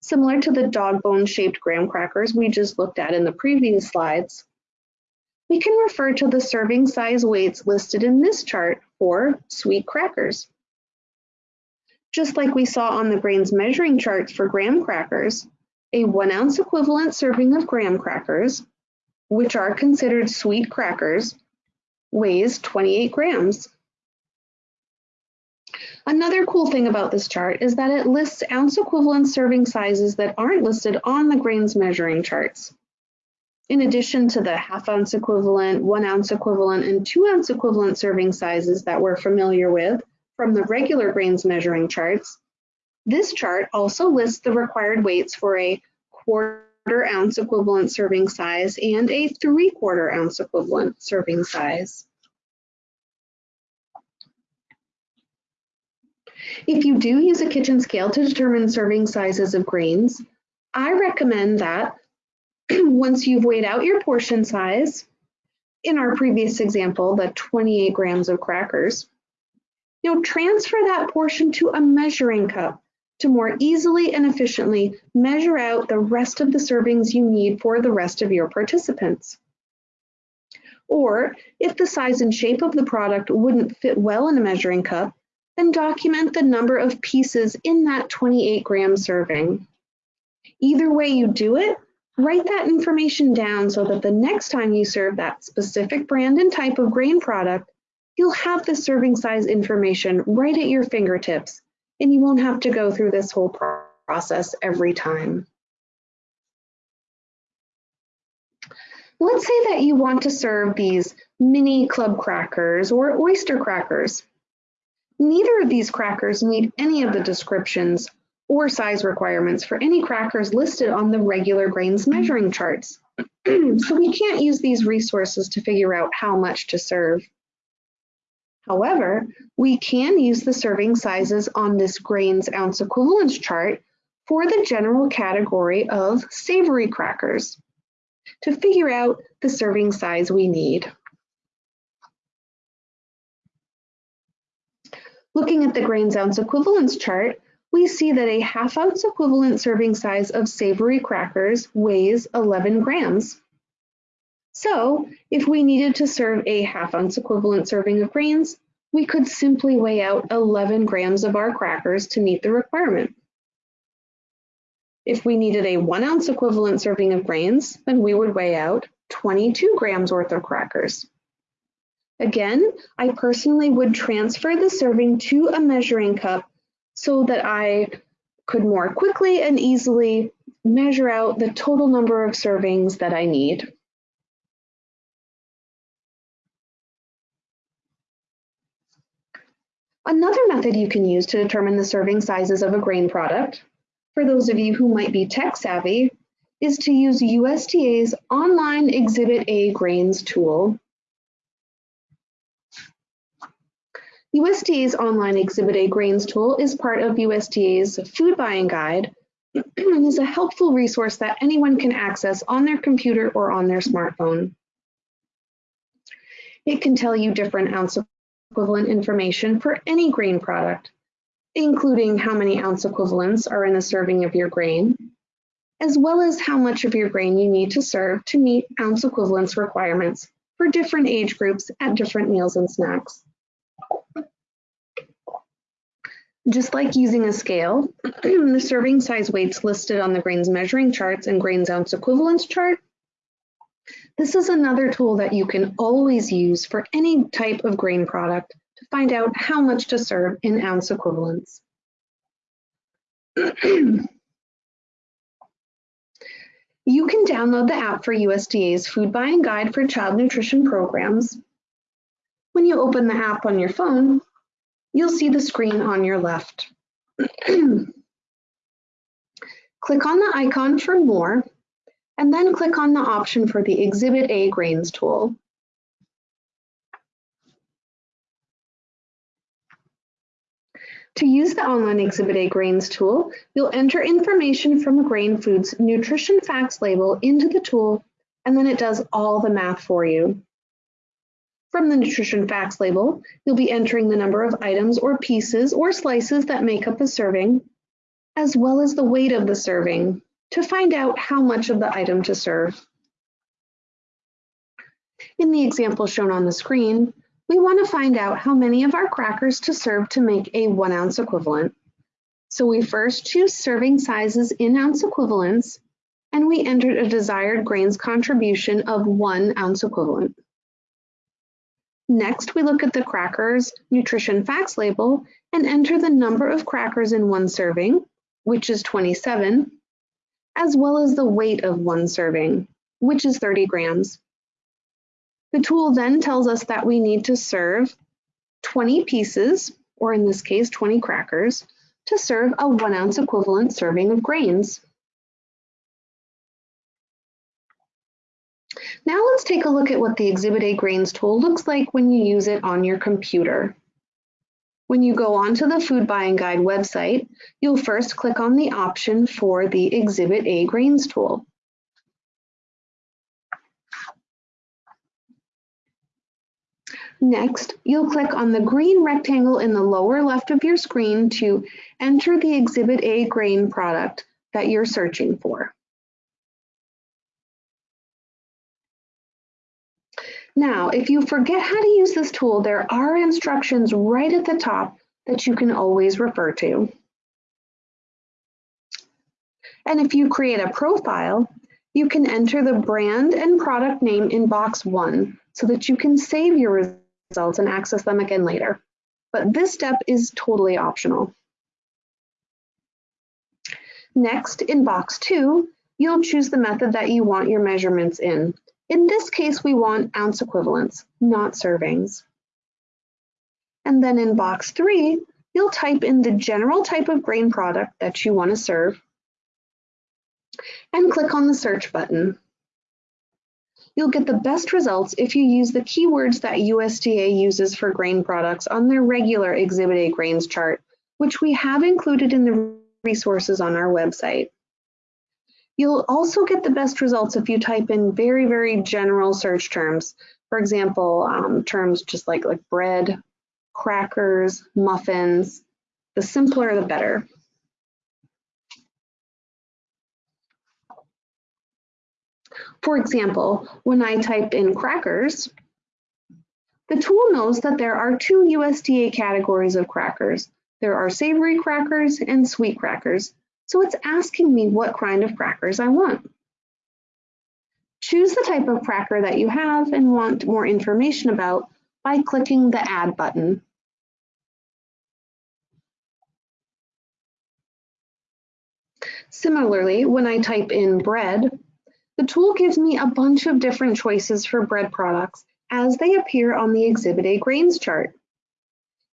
similar to the dog bone shaped graham crackers we just looked at in the previous slides, we can refer to the serving size weights listed in this chart for sweet crackers. Just like we saw on the grains measuring charts for graham crackers, a one ounce equivalent serving of graham crackers, which are considered sweet crackers, weighs 28 grams. Another cool thing about this chart is that it lists ounce equivalent serving sizes that aren't listed on the grains measuring charts. In addition to the half ounce equivalent, one ounce equivalent, and two ounce equivalent serving sizes that we're familiar with from the regular grains measuring charts, this chart also lists the required weights for a quarter ounce equivalent serving size and a three quarter ounce equivalent serving size. If you do use a kitchen scale to determine serving sizes of grains, I recommend that once you've weighed out your portion size, in our previous example, the 28 grams of crackers, you know, transfer that portion to a measuring cup to more easily and efficiently measure out the rest of the servings you need for the rest of your participants. Or if the size and shape of the product wouldn't fit well in a measuring cup, then document the number of pieces in that 28 gram serving. Either way you do it, write that information down so that the next time you serve that specific brand and type of grain product, you'll have the serving size information right at your fingertips and you won't have to go through this whole process every time. Let's say that you want to serve these mini club crackers or oyster crackers. Neither of these crackers meet any of the descriptions or size requirements for any crackers listed on the regular grains measuring charts. so we can't use these resources to figure out how much to serve. However, we can use the serving sizes on this grains ounce equivalence chart for the general category of savory crackers to figure out the serving size we need. Looking at the grains ounce equivalence chart, we see that a half ounce equivalent serving size of savory crackers weighs 11 grams. So if we needed to serve a half ounce equivalent serving of grains, we could simply weigh out 11 grams of our crackers to meet the requirement. If we needed a one ounce equivalent serving of grains, then we would weigh out 22 grams worth of crackers. Again, I personally would transfer the serving to a measuring cup so that I could more quickly and easily measure out the total number of servings that I need. Another method you can use to determine the serving sizes of a grain product, for those of you who might be tech savvy, is to use USDA's online Exhibit A grains tool. USDA's online Exhibit A grains tool is part of USDA's food buying guide and is a helpful resource that anyone can access on their computer or on their smartphone. It can tell you different ounce equivalent information for any grain product, including how many ounce equivalents are in a serving of your grain, as well as how much of your grain you need to serve to meet ounce equivalence requirements for different age groups at different meals and snacks. Just like using a scale, the serving size weights listed on the grains measuring charts and grains ounce equivalence chart. This is another tool that you can always use for any type of grain product to find out how much to serve in ounce equivalents. you can download the app for USDA's Food Buying Guide for Child Nutrition Programs. When you open the app on your phone, you'll see the screen on your left. click on the icon for more, and then click on the option for the Exhibit A Grains tool. To use the online Exhibit A Grains tool, you'll enter information from a grain food's nutrition facts label into the tool, and then it does all the math for you. From the nutrition facts label, you'll be entering the number of items or pieces or slices that make up a serving, as well as the weight of the serving to find out how much of the item to serve. In the example shown on the screen, we want to find out how many of our crackers to serve to make a one ounce equivalent. So we first choose serving sizes in ounce equivalents, and we entered a desired grains contribution of one ounce equivalent. Next, we look at the crackers nutrition facts label and enter the number of crackers in one serving, which is 27, as well as the weight of one serving, which is 30 grams. The tool then tells us that we need to serve 20 pieces, or in this case, 20 crackers, to serve a one ounce equivalent serving of grains. Now let's take a look at what the Exhibit A Grains tool looks like when you use it on your computer. When you go onto the Food Buying Guide website, you'll first click on the option for the Exhibit A Grains tool. Next, you'll click on the green rectangle in the lower left of your screen to enter the Exhibit A grain product that you're searching for. Now, if you forget how to use this tool, there are instructions right at the top that you can always refer to. And if you create a profile, you can enter the brand and product name in box one so that you can save your results and access them again later. But this step is totally optional. Next, in box two, you'll choose the method that you want your measurements in. In this case, we want ounce equivalents, not servings. And then in box three, you'll type in the general type of grain product that you want to serve and click on the search button. You'll get the best results if you use the keywords that USDA uses for grain products on their regular Exhibit A grains chart, which we have included in the resources on our website. You'll also get the best results if you type in very, very general search terms. For example, um, terms just like, like bread, crackers, muffins. The simpler, the better. For example, when I type in crackers, the tool knows that there are two USDA categories of crackers. There are savory crackers and sweet crackers. So it's asking me what kind of crackers I want. Choose the type of cracker that you have and want more information about by clicking the Add button. Similarly, when I type in bread, the tool gives me a bunch of different choices for bread products as they appear on the Exhibit A grains chart.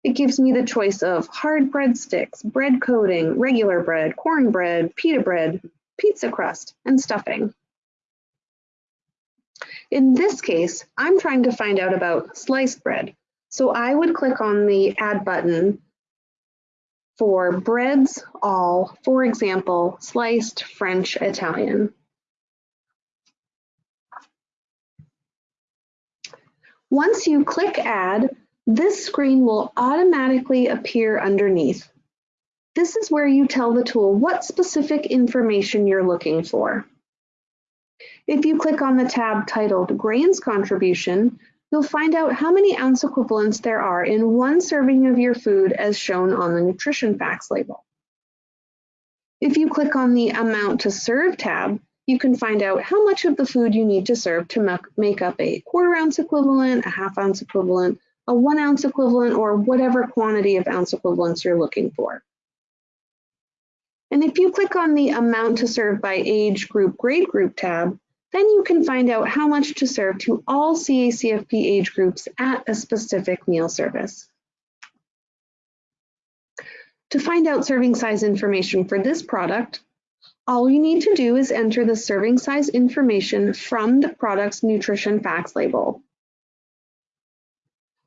It gives me the choice of hard breadsticks, bread coating, regular bread, cornbread, pita bread, pizza crust, and stuffing. In this case, I'm trying to find out about sliced bread. So I would click on the add button for breads all, for example, sliced French Italian. Once you click add, this screen will automatically appear underneath. This is where you tell the tool what specific information you're looking for. If you click on the tab titled Grains Contribution, you'll find out how many ounce equivalents there are in one serving of your food as shown on the nutrition facts label. If you click on the Amount to Serve tab, you can find out how much of the food you need to serve to make up a quarter ounce equivalent, a half ounce equivalent, a one ounce equivalent, or whatever quantity of ounce equivalents you're looking for. And if you click on the Amount to Serve by Age Group Grade Group tab, then you can find out how much to serve to all CACFP age groups at a specific meal service. To find out serving size information for this product, all you need to do is enter the serving size information from the product's nutrition facts label.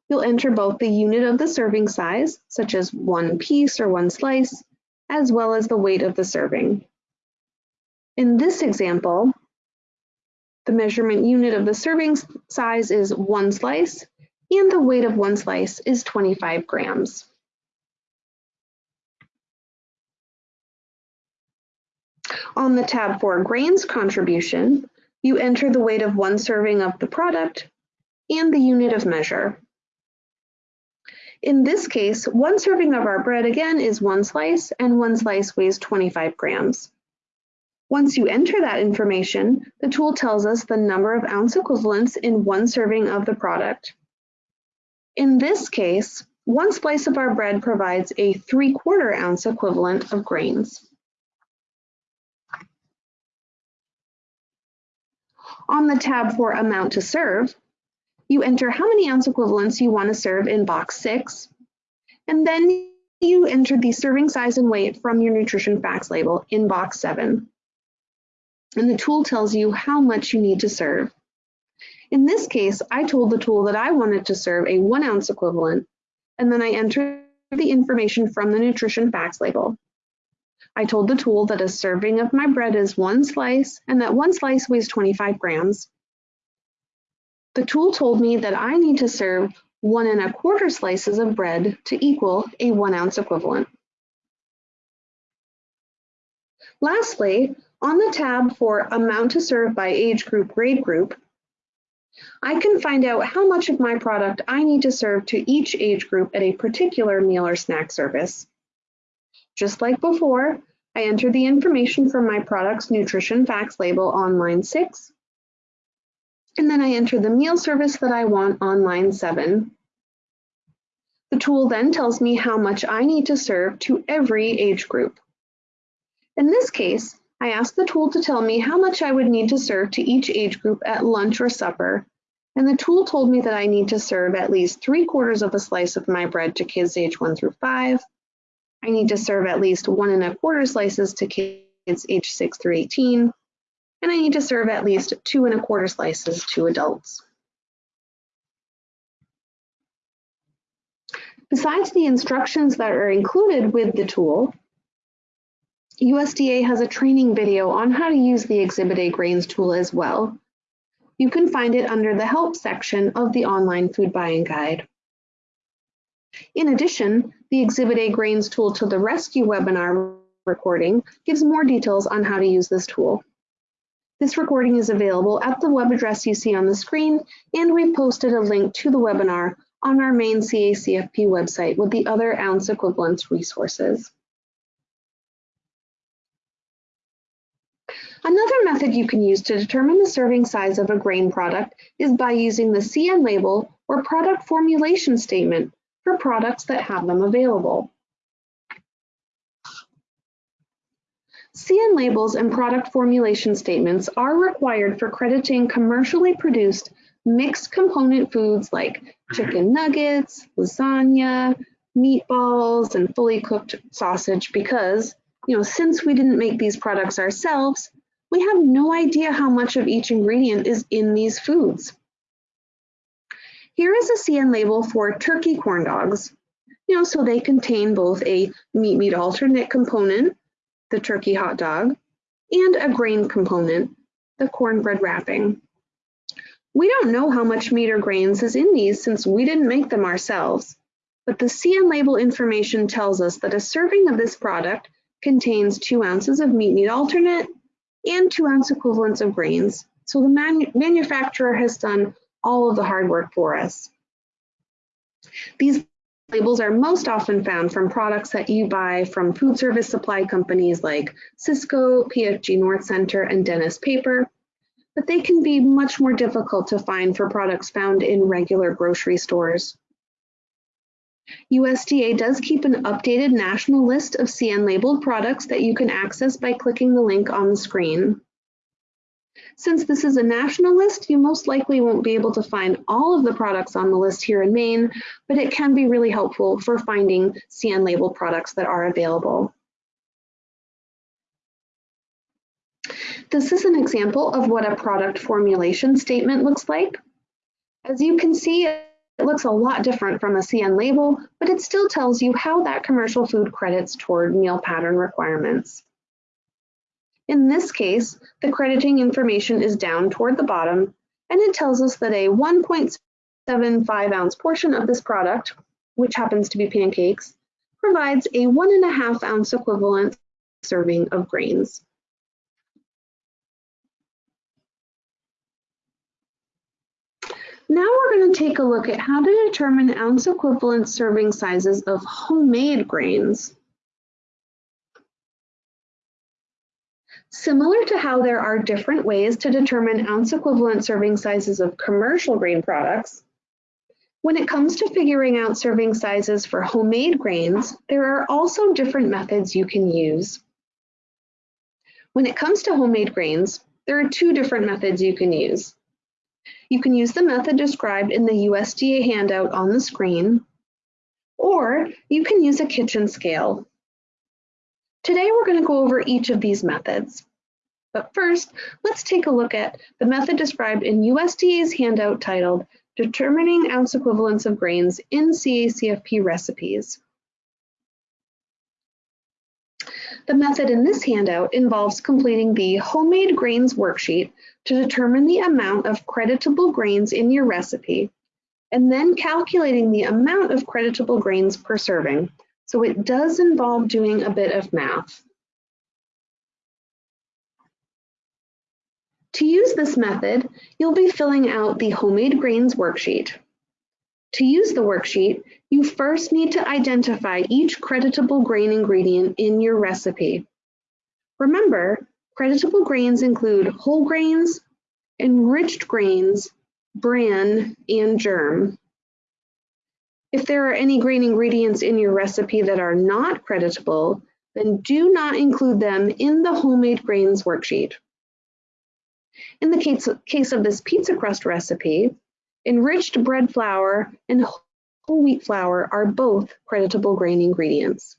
You'll enter both the unit of the serving size, such as one piece or one slice, as well as the weight of the serving. In this example, the measurement unit of the serving size is one slice, and the weight of one slice is 25 grams. On the tab for grains contribution, you enter the weight of one serving of the product and the unit of measure. In this case, one serving of our bread again is one slice and one slice weighs 25 grams. Once you enter that information, the tool tells us the number of ounce equivalents in one serving of the product. In this case, one slice of our bread provides a 3 quarter ounce equivalent of grains. On the tab for amount to serve, you enter how many ounce equivalents you want to serve in box 6, and then you enter the serving size and weight from your nutrition facts label in box 7 and the tool tells you how much you need to serve. In this case, I told the tool that I wanted to serve a one ounce equivalent, and then I entered the information from the nutrition facts label. I told the tool that a serving of my bread is one slice and that one slice weighs 25 grams. The tool told me that I need to serve one and a quarter slices of bread to equal a one ounce equivalent. Lastly, on the tab for Amount to Serve by Age Group Grade Group, I can find out how much of my product I need to serve to each age group at a particular meal or snack service. Just like before, I enter the information from my product's nutrition facts label on line 6, and then I enter the meal service that I want on line 7. The tool then tells me how much I need to serve to every age group. In this case, I asked the tool to tell me how much I would need to serve to each age group at lunch or supper, and the tool told me that I need to serve at least three quarters of a slice of my bread to kids age one through five. I need to serve at least one and a quarter slices to kids age six through 18, and I need to serve at least two and a quarter slices to adults. Besides the instructions that are included with the tool, USDA has a training video on how to use the Exhibit A Grains tool as well. You can find it under the Help section of the online food buying guide. In addition, the Exhibit A Grains tool to the Rescue webinar recording gives more details on how to use this tool. This recording is available at the web address you see on the screen, and we've posted a link to the webinar on our main CACFP website with the other ounce equivalents resources. Another method you can use to determine the serving size of a grain product is by using the CN label or product formulation statement for products that have them available. CN labels and product formulation statements are required for crediting commercially produced mixed component foods like mm-hmm. chicken nuggets, lasagna, meatballs, and fully cooked sausage because, you know, since we didn't make these products ourselves, we have no idea how much of each ingredient is in these foods. Here is a CN label for turkey corn dogs. You know, so they contain both a meat meat alternate component, the turkey hot dog, and a grain component, the cornbread wrapping. We don't know how much meat or grains is in these since we didn't make them ourselves, but the CN label information tells us that a serving of this product contains two ounces of meat meat alternate and two ounce equivalents of grains. So the manu manufacturer has done all of the hard work for us. These labels are most often found from products that you buy from food service supply companies like Sysco, PFG North Center, and Dennis Paper, but they can be much more difficult to find for products found in regular grocery stores. USDA does keep an updated national list of CN labeled products that you can access by clicking the link on the screen. Since this is a national list, you most likely won't be able to find all of the products on the list here in Maine, but it can be really helpful for finding CN label products that are available. This is an example of what a product formulation statement looks like. As you can see, it looks a lot different from a CN label, but it still tells you how that commercial food credits toward meal pattern requirements. In this case, the crediting information is down toward the bottom, and it tells us that a 1.75 ounce portion of this product, which happens to be pancakes, provides a one and a half ounce equivalent serving of grains. Now we're going to take a look at how to determine ounce equivalent serving sizes of homemade grains. Similar to how there are different ways to determine ounce equivalent serving sizes of commercial grain products, when it comes to figuring out serving sizes for homemade grains, there are also different methods you can use. When it comes to homemade grains, there are two different methods you can use. You can use the method described in the USDA handout on the screen, or you can use a kitchen scale. Today we're going to go over each of these methods. But first, let's take a look at the method described in USDA's handout titled Determining Ounce Equivalents of Grains in CACFP Recipes. The method in this handout involves completing the Homemade Grains worksheet to determine the amount of creditable grains in your recipe, and then calculating the amount of creditable grains per serving, so it does involve doing a bit of math. To use this method, you'll be filling out the Homemade Grains worksheet. To use the worksheet, you first need to identify each creditable grain ingredient in your recipe. Remember, creditable grains include whole grains, enriched grains, bran, and germ. If there are any grain ingredients in your recipe that are not creditable, then do not include them in the homemade grains worksheet. In the case, case of this pizza crust recipe, enriched bread flour and whole wheat flour are both creditable grain ingredients.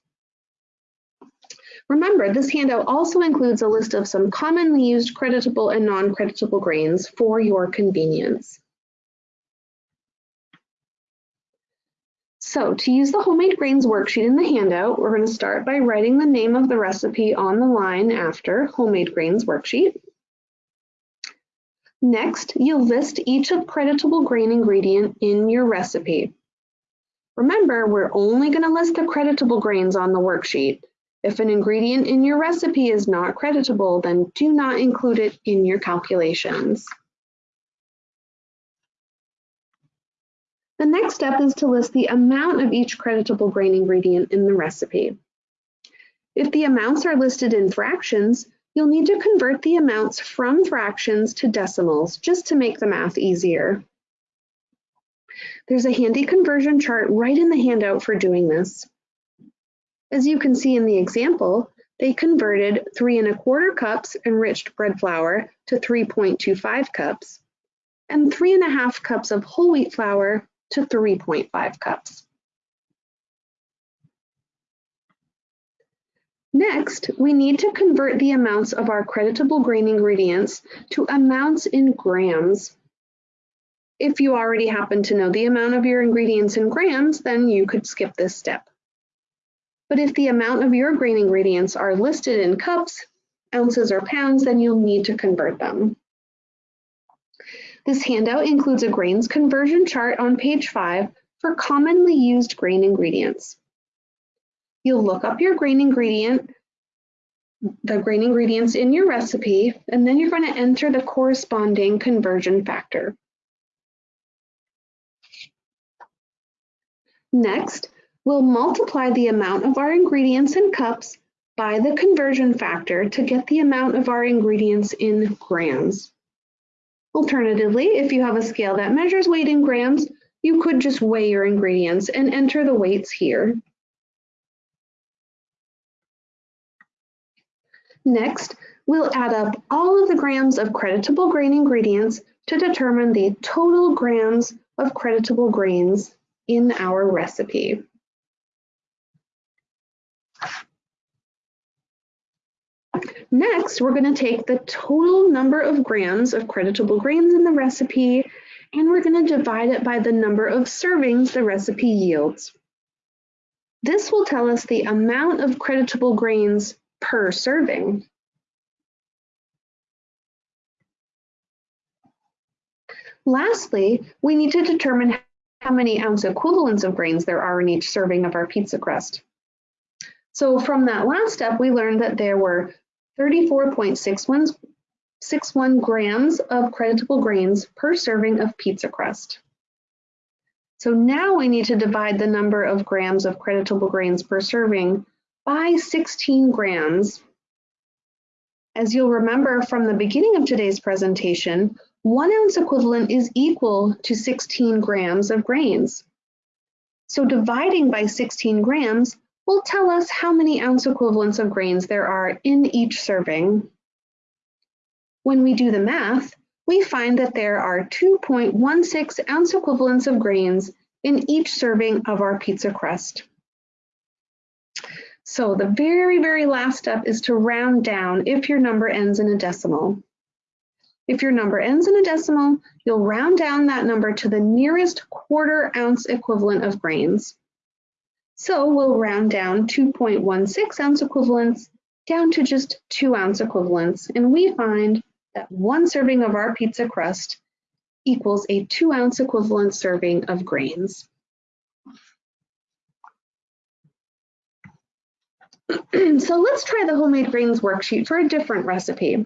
Remember, this handout also includes a list of some commonly used creditable and non-creditable grains for your convenience. So to use the homemade grains worksheet in the handout, we're going to start by writing the name of the recipe on the line after homemade grains worksheet. Next, you'll list each creditable grain ingredient in your recipe. Remember, we're only going to list the creditable grains on the worksheet. If an ingredient in your recipe is not creditable, then do not include it in your calculations. The next step is to list the amount of each creditable grain ingredient in the recipe. If the amounts are listed in fractions, you'll need to convert the amounts from fractions to decimals just to make the math easier. There's a handy conversion chart right in the handout for doing this. As you can see in the example, they converted three and a quarter cups enriched bread flour to 3.25 cups and three and a half cups of whole wheat flour to 3.5 cups. Next, we need to convert the amounts of our creditable grain ingredients to amounts in grams. If you already happen to know the amount of your ingredients in grams, then you could skip this step. But if the amount of your grain ingredients are listed in cups, ounces, or pounds, then you'll need to convert them. This handout includes a grains conversion chart on page 5 for commonly used grain ingredients. You'll look up your grain ingredient, the grain ingredients in your recipe, and then you're going to enter the corresponding conversion factor. Next, we'll multiply the amount of our ingredients in cups by the conversion factor to get the amount of our ingredients in grams. Alternatively, if you have a scale that measures weight in grams, you could just weigh your ingredients and enter the weights here. Next, we'll add up all of the grams of creditable grain ingredients to determine the total grams of creditable grains in our recipe. Next, we're going to take the total number of grams of creditable grains in the recipe and we're going to divide it by the number of servings the recipe yields. This will tell us the amount of creditable grains per serving. Lastly, we need to determine how many ounce equivalents of grains there are in each serving of our pizza crust. So from that last step, we learned that there were 34.61 grams of creditable grains per serving of pizza crust. So now we need to divide the number of grams of creditable grains per serving by 16 grams. As you'll remember from the beginning of today's presentation, one ounce equivalent is equal to 16 grams of grains. So dividing by 16 grams will tell us how many ounce equivalents of grains there are in each serving. When we do the math, we find that there are 2.16 ounce equivalents of grains in each serving of our pizza crust. So the very, very last step is to round down if your number ends in a decimal. If your number ends in a decimal, you'll round down that number to the nearest quarter ounce equivalent of grains. So we'll round down 2.16 ounce equivalents down to just two ounce equivalents, and we find that one serving of our pizza crust equals a two ounce equivalent serving of grains. so let's try the homemade grains worksheet for a different recipe.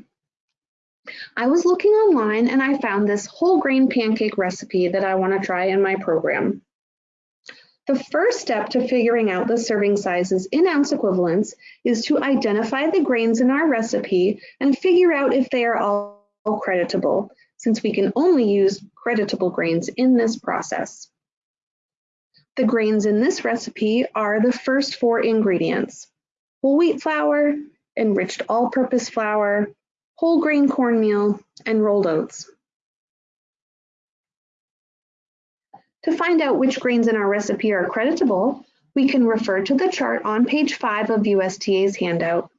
I was looking online and I found this whole grain pancake recipe that I want to try in my program. The first step to figuring out the serving sizes in ounce equivalents is to identify the grains in our recipe and figure out if they are all creditable, since we can only use creditable grains in this process. The grains in this recipe are the first four ingredients, whole wheat flour, enriched all-purpose flour, whole grain cornmeal, and rolled oats. To find out which grains in our recipe are creditable, we can refer to the chart on page 5 of USDA's handout.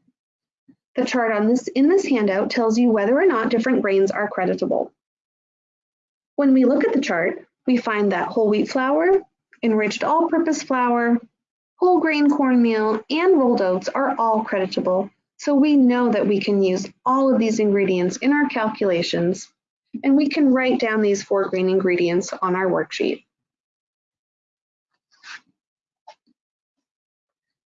The chart on this, in this handout tells you whether or not different grains are creditable. When we look at the chart, we find that whole wheat flour, enriched all-purpose flour, whole grain cornmeal, and rolled oats are all creditable so we know that we can use all of these ingredients in our calculations, and we can write down these four grain ingredients on our worksheet.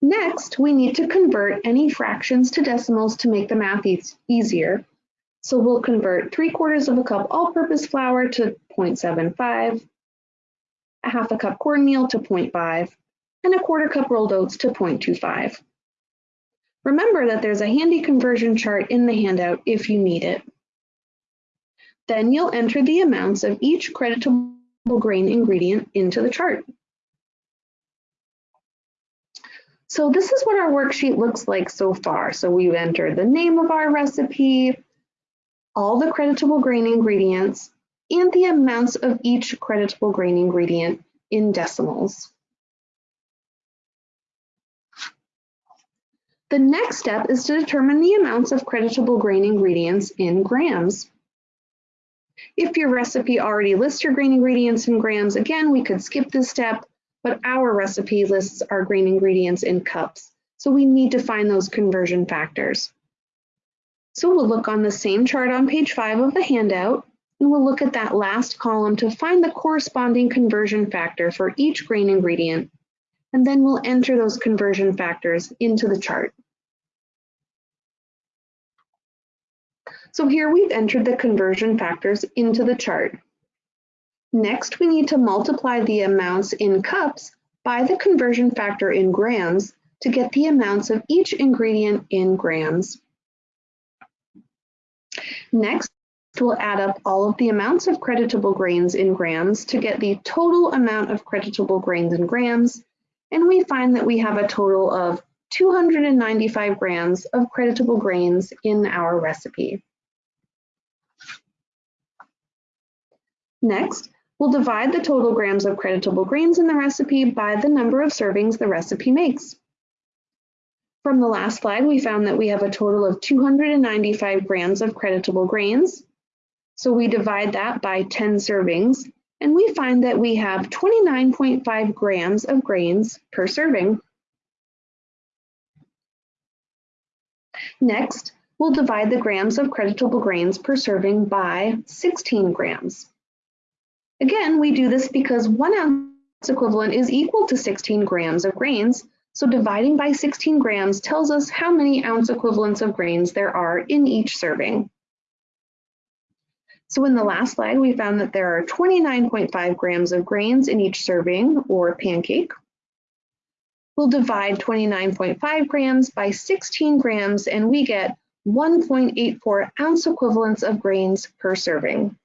Next, we need to convert any fractions to decimals to make the math e easier. So we'll convert 3 quarters of a cup all-purpose flour to 0.75, a half a cup cornmeal to 0.5, and a quarter cup rolled oats to 0.25. Remember that there's a handy conversion chart in the handout if you need it. Then you'll enter the amounts of each creditable grain ingredient into the chart. So this is what our worksheet looks like so far. So we've entered the name of our recipe, all the creditable grain ingredients, and the amounts of each creditable grain ingredient in decimals. The next step is to determine the amounts of creditable grain ingredients in grams. If your recipe already lists your grain ingredients in grams, again, we could skip this step, but our recipe lists our grain ingredients in cups. So we need to find those conversion factors. So we'll look on the same chart on page five of the handout, and we'll look at that last column to find the corresponding conversion factor for each grain ingredient. And then we'll enter those conversion factors into the chart. So here we've entered the conversion factors into the chart. Next, we need to multiply the amounts in cups by the conversion factor in grams to get the amounts of each ingredient in grams. Next, we'll add up all of the amounts of creditable grains in grams to get the total amount of creditable grains in grams, and we find that we have a total of 295 grams of creditable grains in our recipe. Next, we'll divide the total grams of creditable grains in the recipe by the number of servings the recipe makes. From the last slide, we found that we have a total of 295 grams of creditable grains. So we divide that by 10 servings, and we find that we have 29.5 grams of grains per serving. Next, we'll divide the grams of creditable grains per serving by 16 grams. Again, we do this because one ounce equivalent is equal to 16 grams of grains, so dividing by 16 grams tells us how many ounce equivalents of grains there are in each serving. So in the last slide, we found that there are 29.5 grams of grains in each serving or pancake. We'll divide 29.5 grams by 16 grams and we get 1.84 ounce equivalents of grains per serving.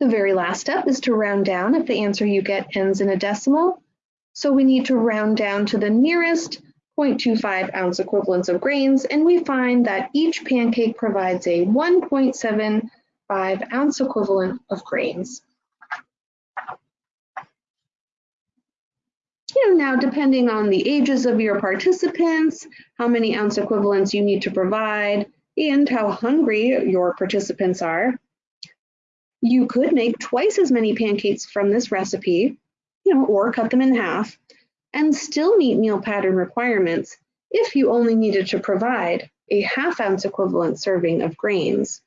The very last step is to round down if the answer you get ends in a decimal so we need to round down to the nearest 0.25 ounce equivalents of grains, and we find that each pancake provides a 1.75 ounce equivalent of grains. You know, now depending on the ages of your participants, how many ounce equivalents you need to provide, and how hungry your participants are, you could make twice as many pancakes from this recipe you know, or cut them in half, and still meet meal pattern requirements if you only needed to provide a half ounce equivalent serving of grains.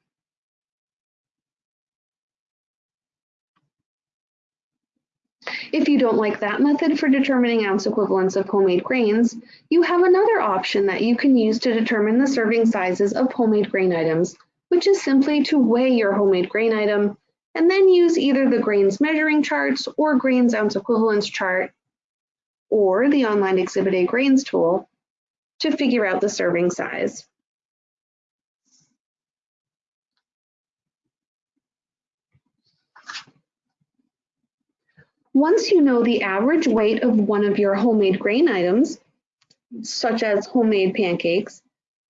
If you don't like that method for determining ounce equivalents of homemade grains, you have another option that you can use to determine the serving sizes of homemade grain items, which is simply to weigh your homemade grain item and then use either the grains measuring charts or grains ounce equivalence chart or the online Exhibit A grains tool to figure out the serving size. Once you know the average weight of one of your homemade grain items, such as homemade pancakes,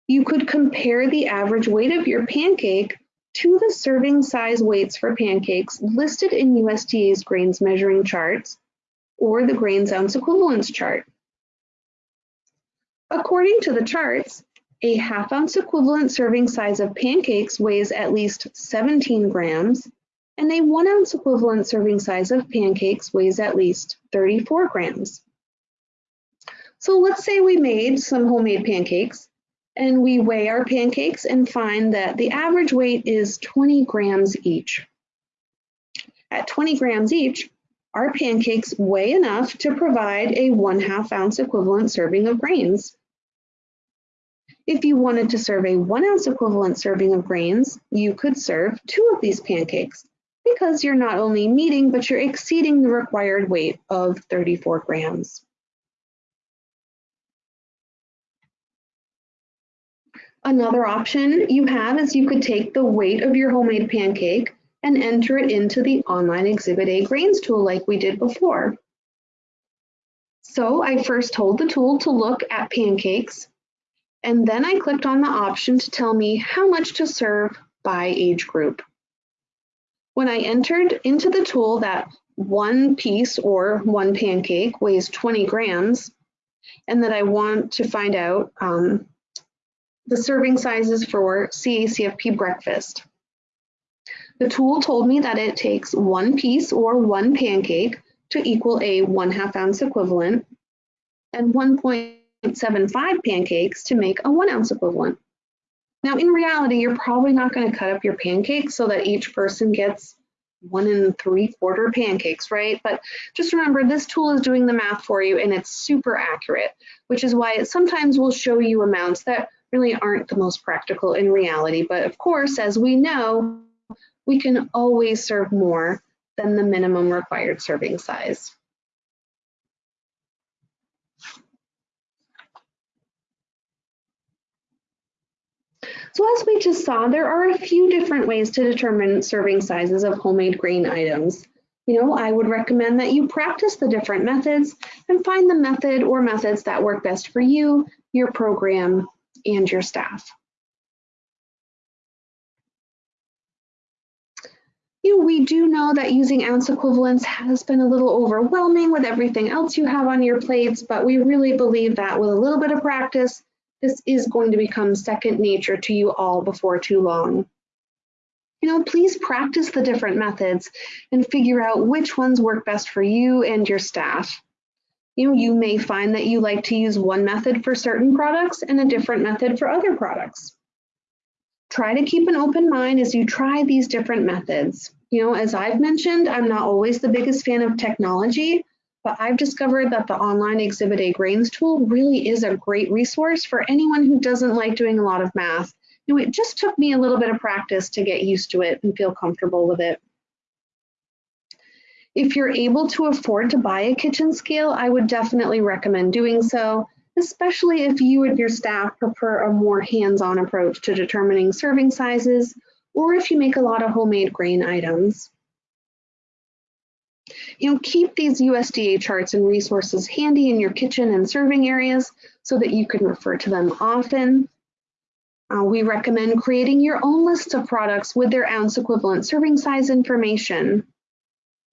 you could compare the average weight of your pancake to the serving size weights for pancakes listed in USDA's grains measuring charts or the grains ounce equivalence chart. According to the charts, a half ounce equivalent serving size of pancakes weighs at least 17 grams, and a one ounce equivalent serving size of pancakes weighs at least 34 grams. So let's say we made some homemade pancakes and we weigh our pancakes and find that the average weight is 20 grams each. At 20 grams each, our pancakes weigh enough to provide a one half ounce equivalent serving of grains. If you wanted to serve a one ounce equivalent serving of grains, you could serve two of these pancakes because you're not only meeting, but you're exceeding the required weight of 34 grams. Another option you have is you could take the weight of your homemade pancake and enter it into the online Exhibit A grains tool like we did before. So I first told the tool to look at pancakes, and then I clicked on the option to tell me how much to serve by age group. When I entered into the tool that one piece or one pancake weighs 20 grams, and that I want to find out um, the serving sizes for CACFP breakfast. The tool told me that it takes one piece or one pancake to equal a one half ounce equivalent and 1.75 pancakes to make a one ounce equivalent. Now in reality, you're probably not gonna cut up your pancakes so that each person gets one and three quarter pancakes, right? But just remember this tool is doing the math for you and it's super accurate, which is why it sometimes will show you amounts that really aren't the most practical in reality. But of course, as we know, we can always serve more than the minimum required serving size. So as we just saw, there are a few different ways to determine serving sizes of homemade grain items. You know, I would recommend that you practice the different methods and find the method or methods that work best for you, your program, and your staff. You know, we do know that using ounce equivalents has been a little overwhelming with everything else you have on your plates, but we really believe that with a little bit of practice, this is going to become second nature to you all before too long. You know, please practice the different methods and figure out which ones work best for you and your staff. You know, you may find that you like to use one method for certain products and a different method for other products. Try to keep an open mind as you try these different methods. You know, as I've mentioned, I'm not always the biggest fan of technology, but I've discovered that the online Exhibit A Grains tool really is a great resource for anyone who doesn't like doing a lot of math. You know, it just took me a little bit of practice to get used to it and feel comfortable with it. If you're able to afford to buy a kitchen scale, I would definitely recommend doing so, especially if you and your staff prefer a more hands-on approach to determining serving sizes, or if you make a lot of homemade grain items. You know, keep these USDA charts and resources handy in your kitchen and serving areas so that you can refer to them often. Uh, we recommend creating your own list of products with their ounce equivalent serving size information.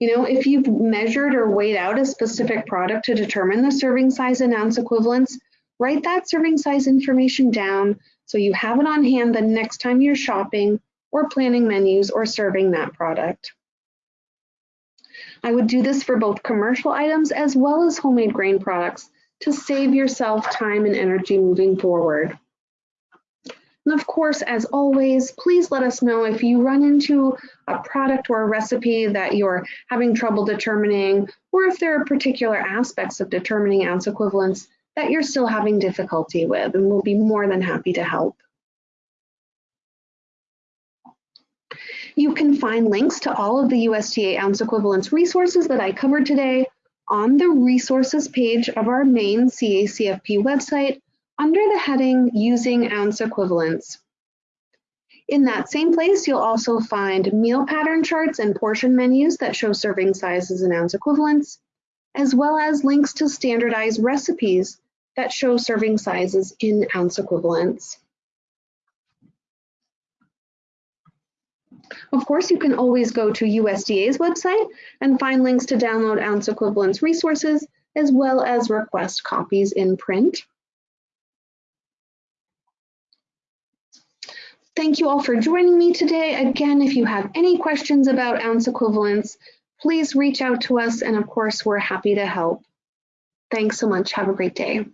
You know, if you've measured or weighed out a specific product to determine the serving size and ounce equivalents, write that serving size information down so you have it on hand the next time you're shopping or planning menus or serving that product. I would do this for both commercial items as well as homemade grain products to save yourself time and energy moving forward. And of course, as always, please let us know if you run into a product or a recipe that you're having trouble determining, or if there are particular aspects of determining ounce equivalents that you're still having difficulty with, and we'll be more than happy to help. You can find links to all of the USDA ounce equivalence resources that I covered today on the resources page of our Maine CACFP website under the heading Using Ounce Equivalents. In that same place, you'll also find meal pattern charts and portion menus that show serving sizes and ounce equivalents, as well as links to standardized recipes that show serving sizes in ounce equivalents. Of course, you can always go to USDA's website and find links to download ounce equivalents resources, as well as request copies in print. Thank you all for joining me today. Again, if you have any questions about ounce equivalents, please reach out to us. And of course, we're happy to help. Thanks so much. Have a great day.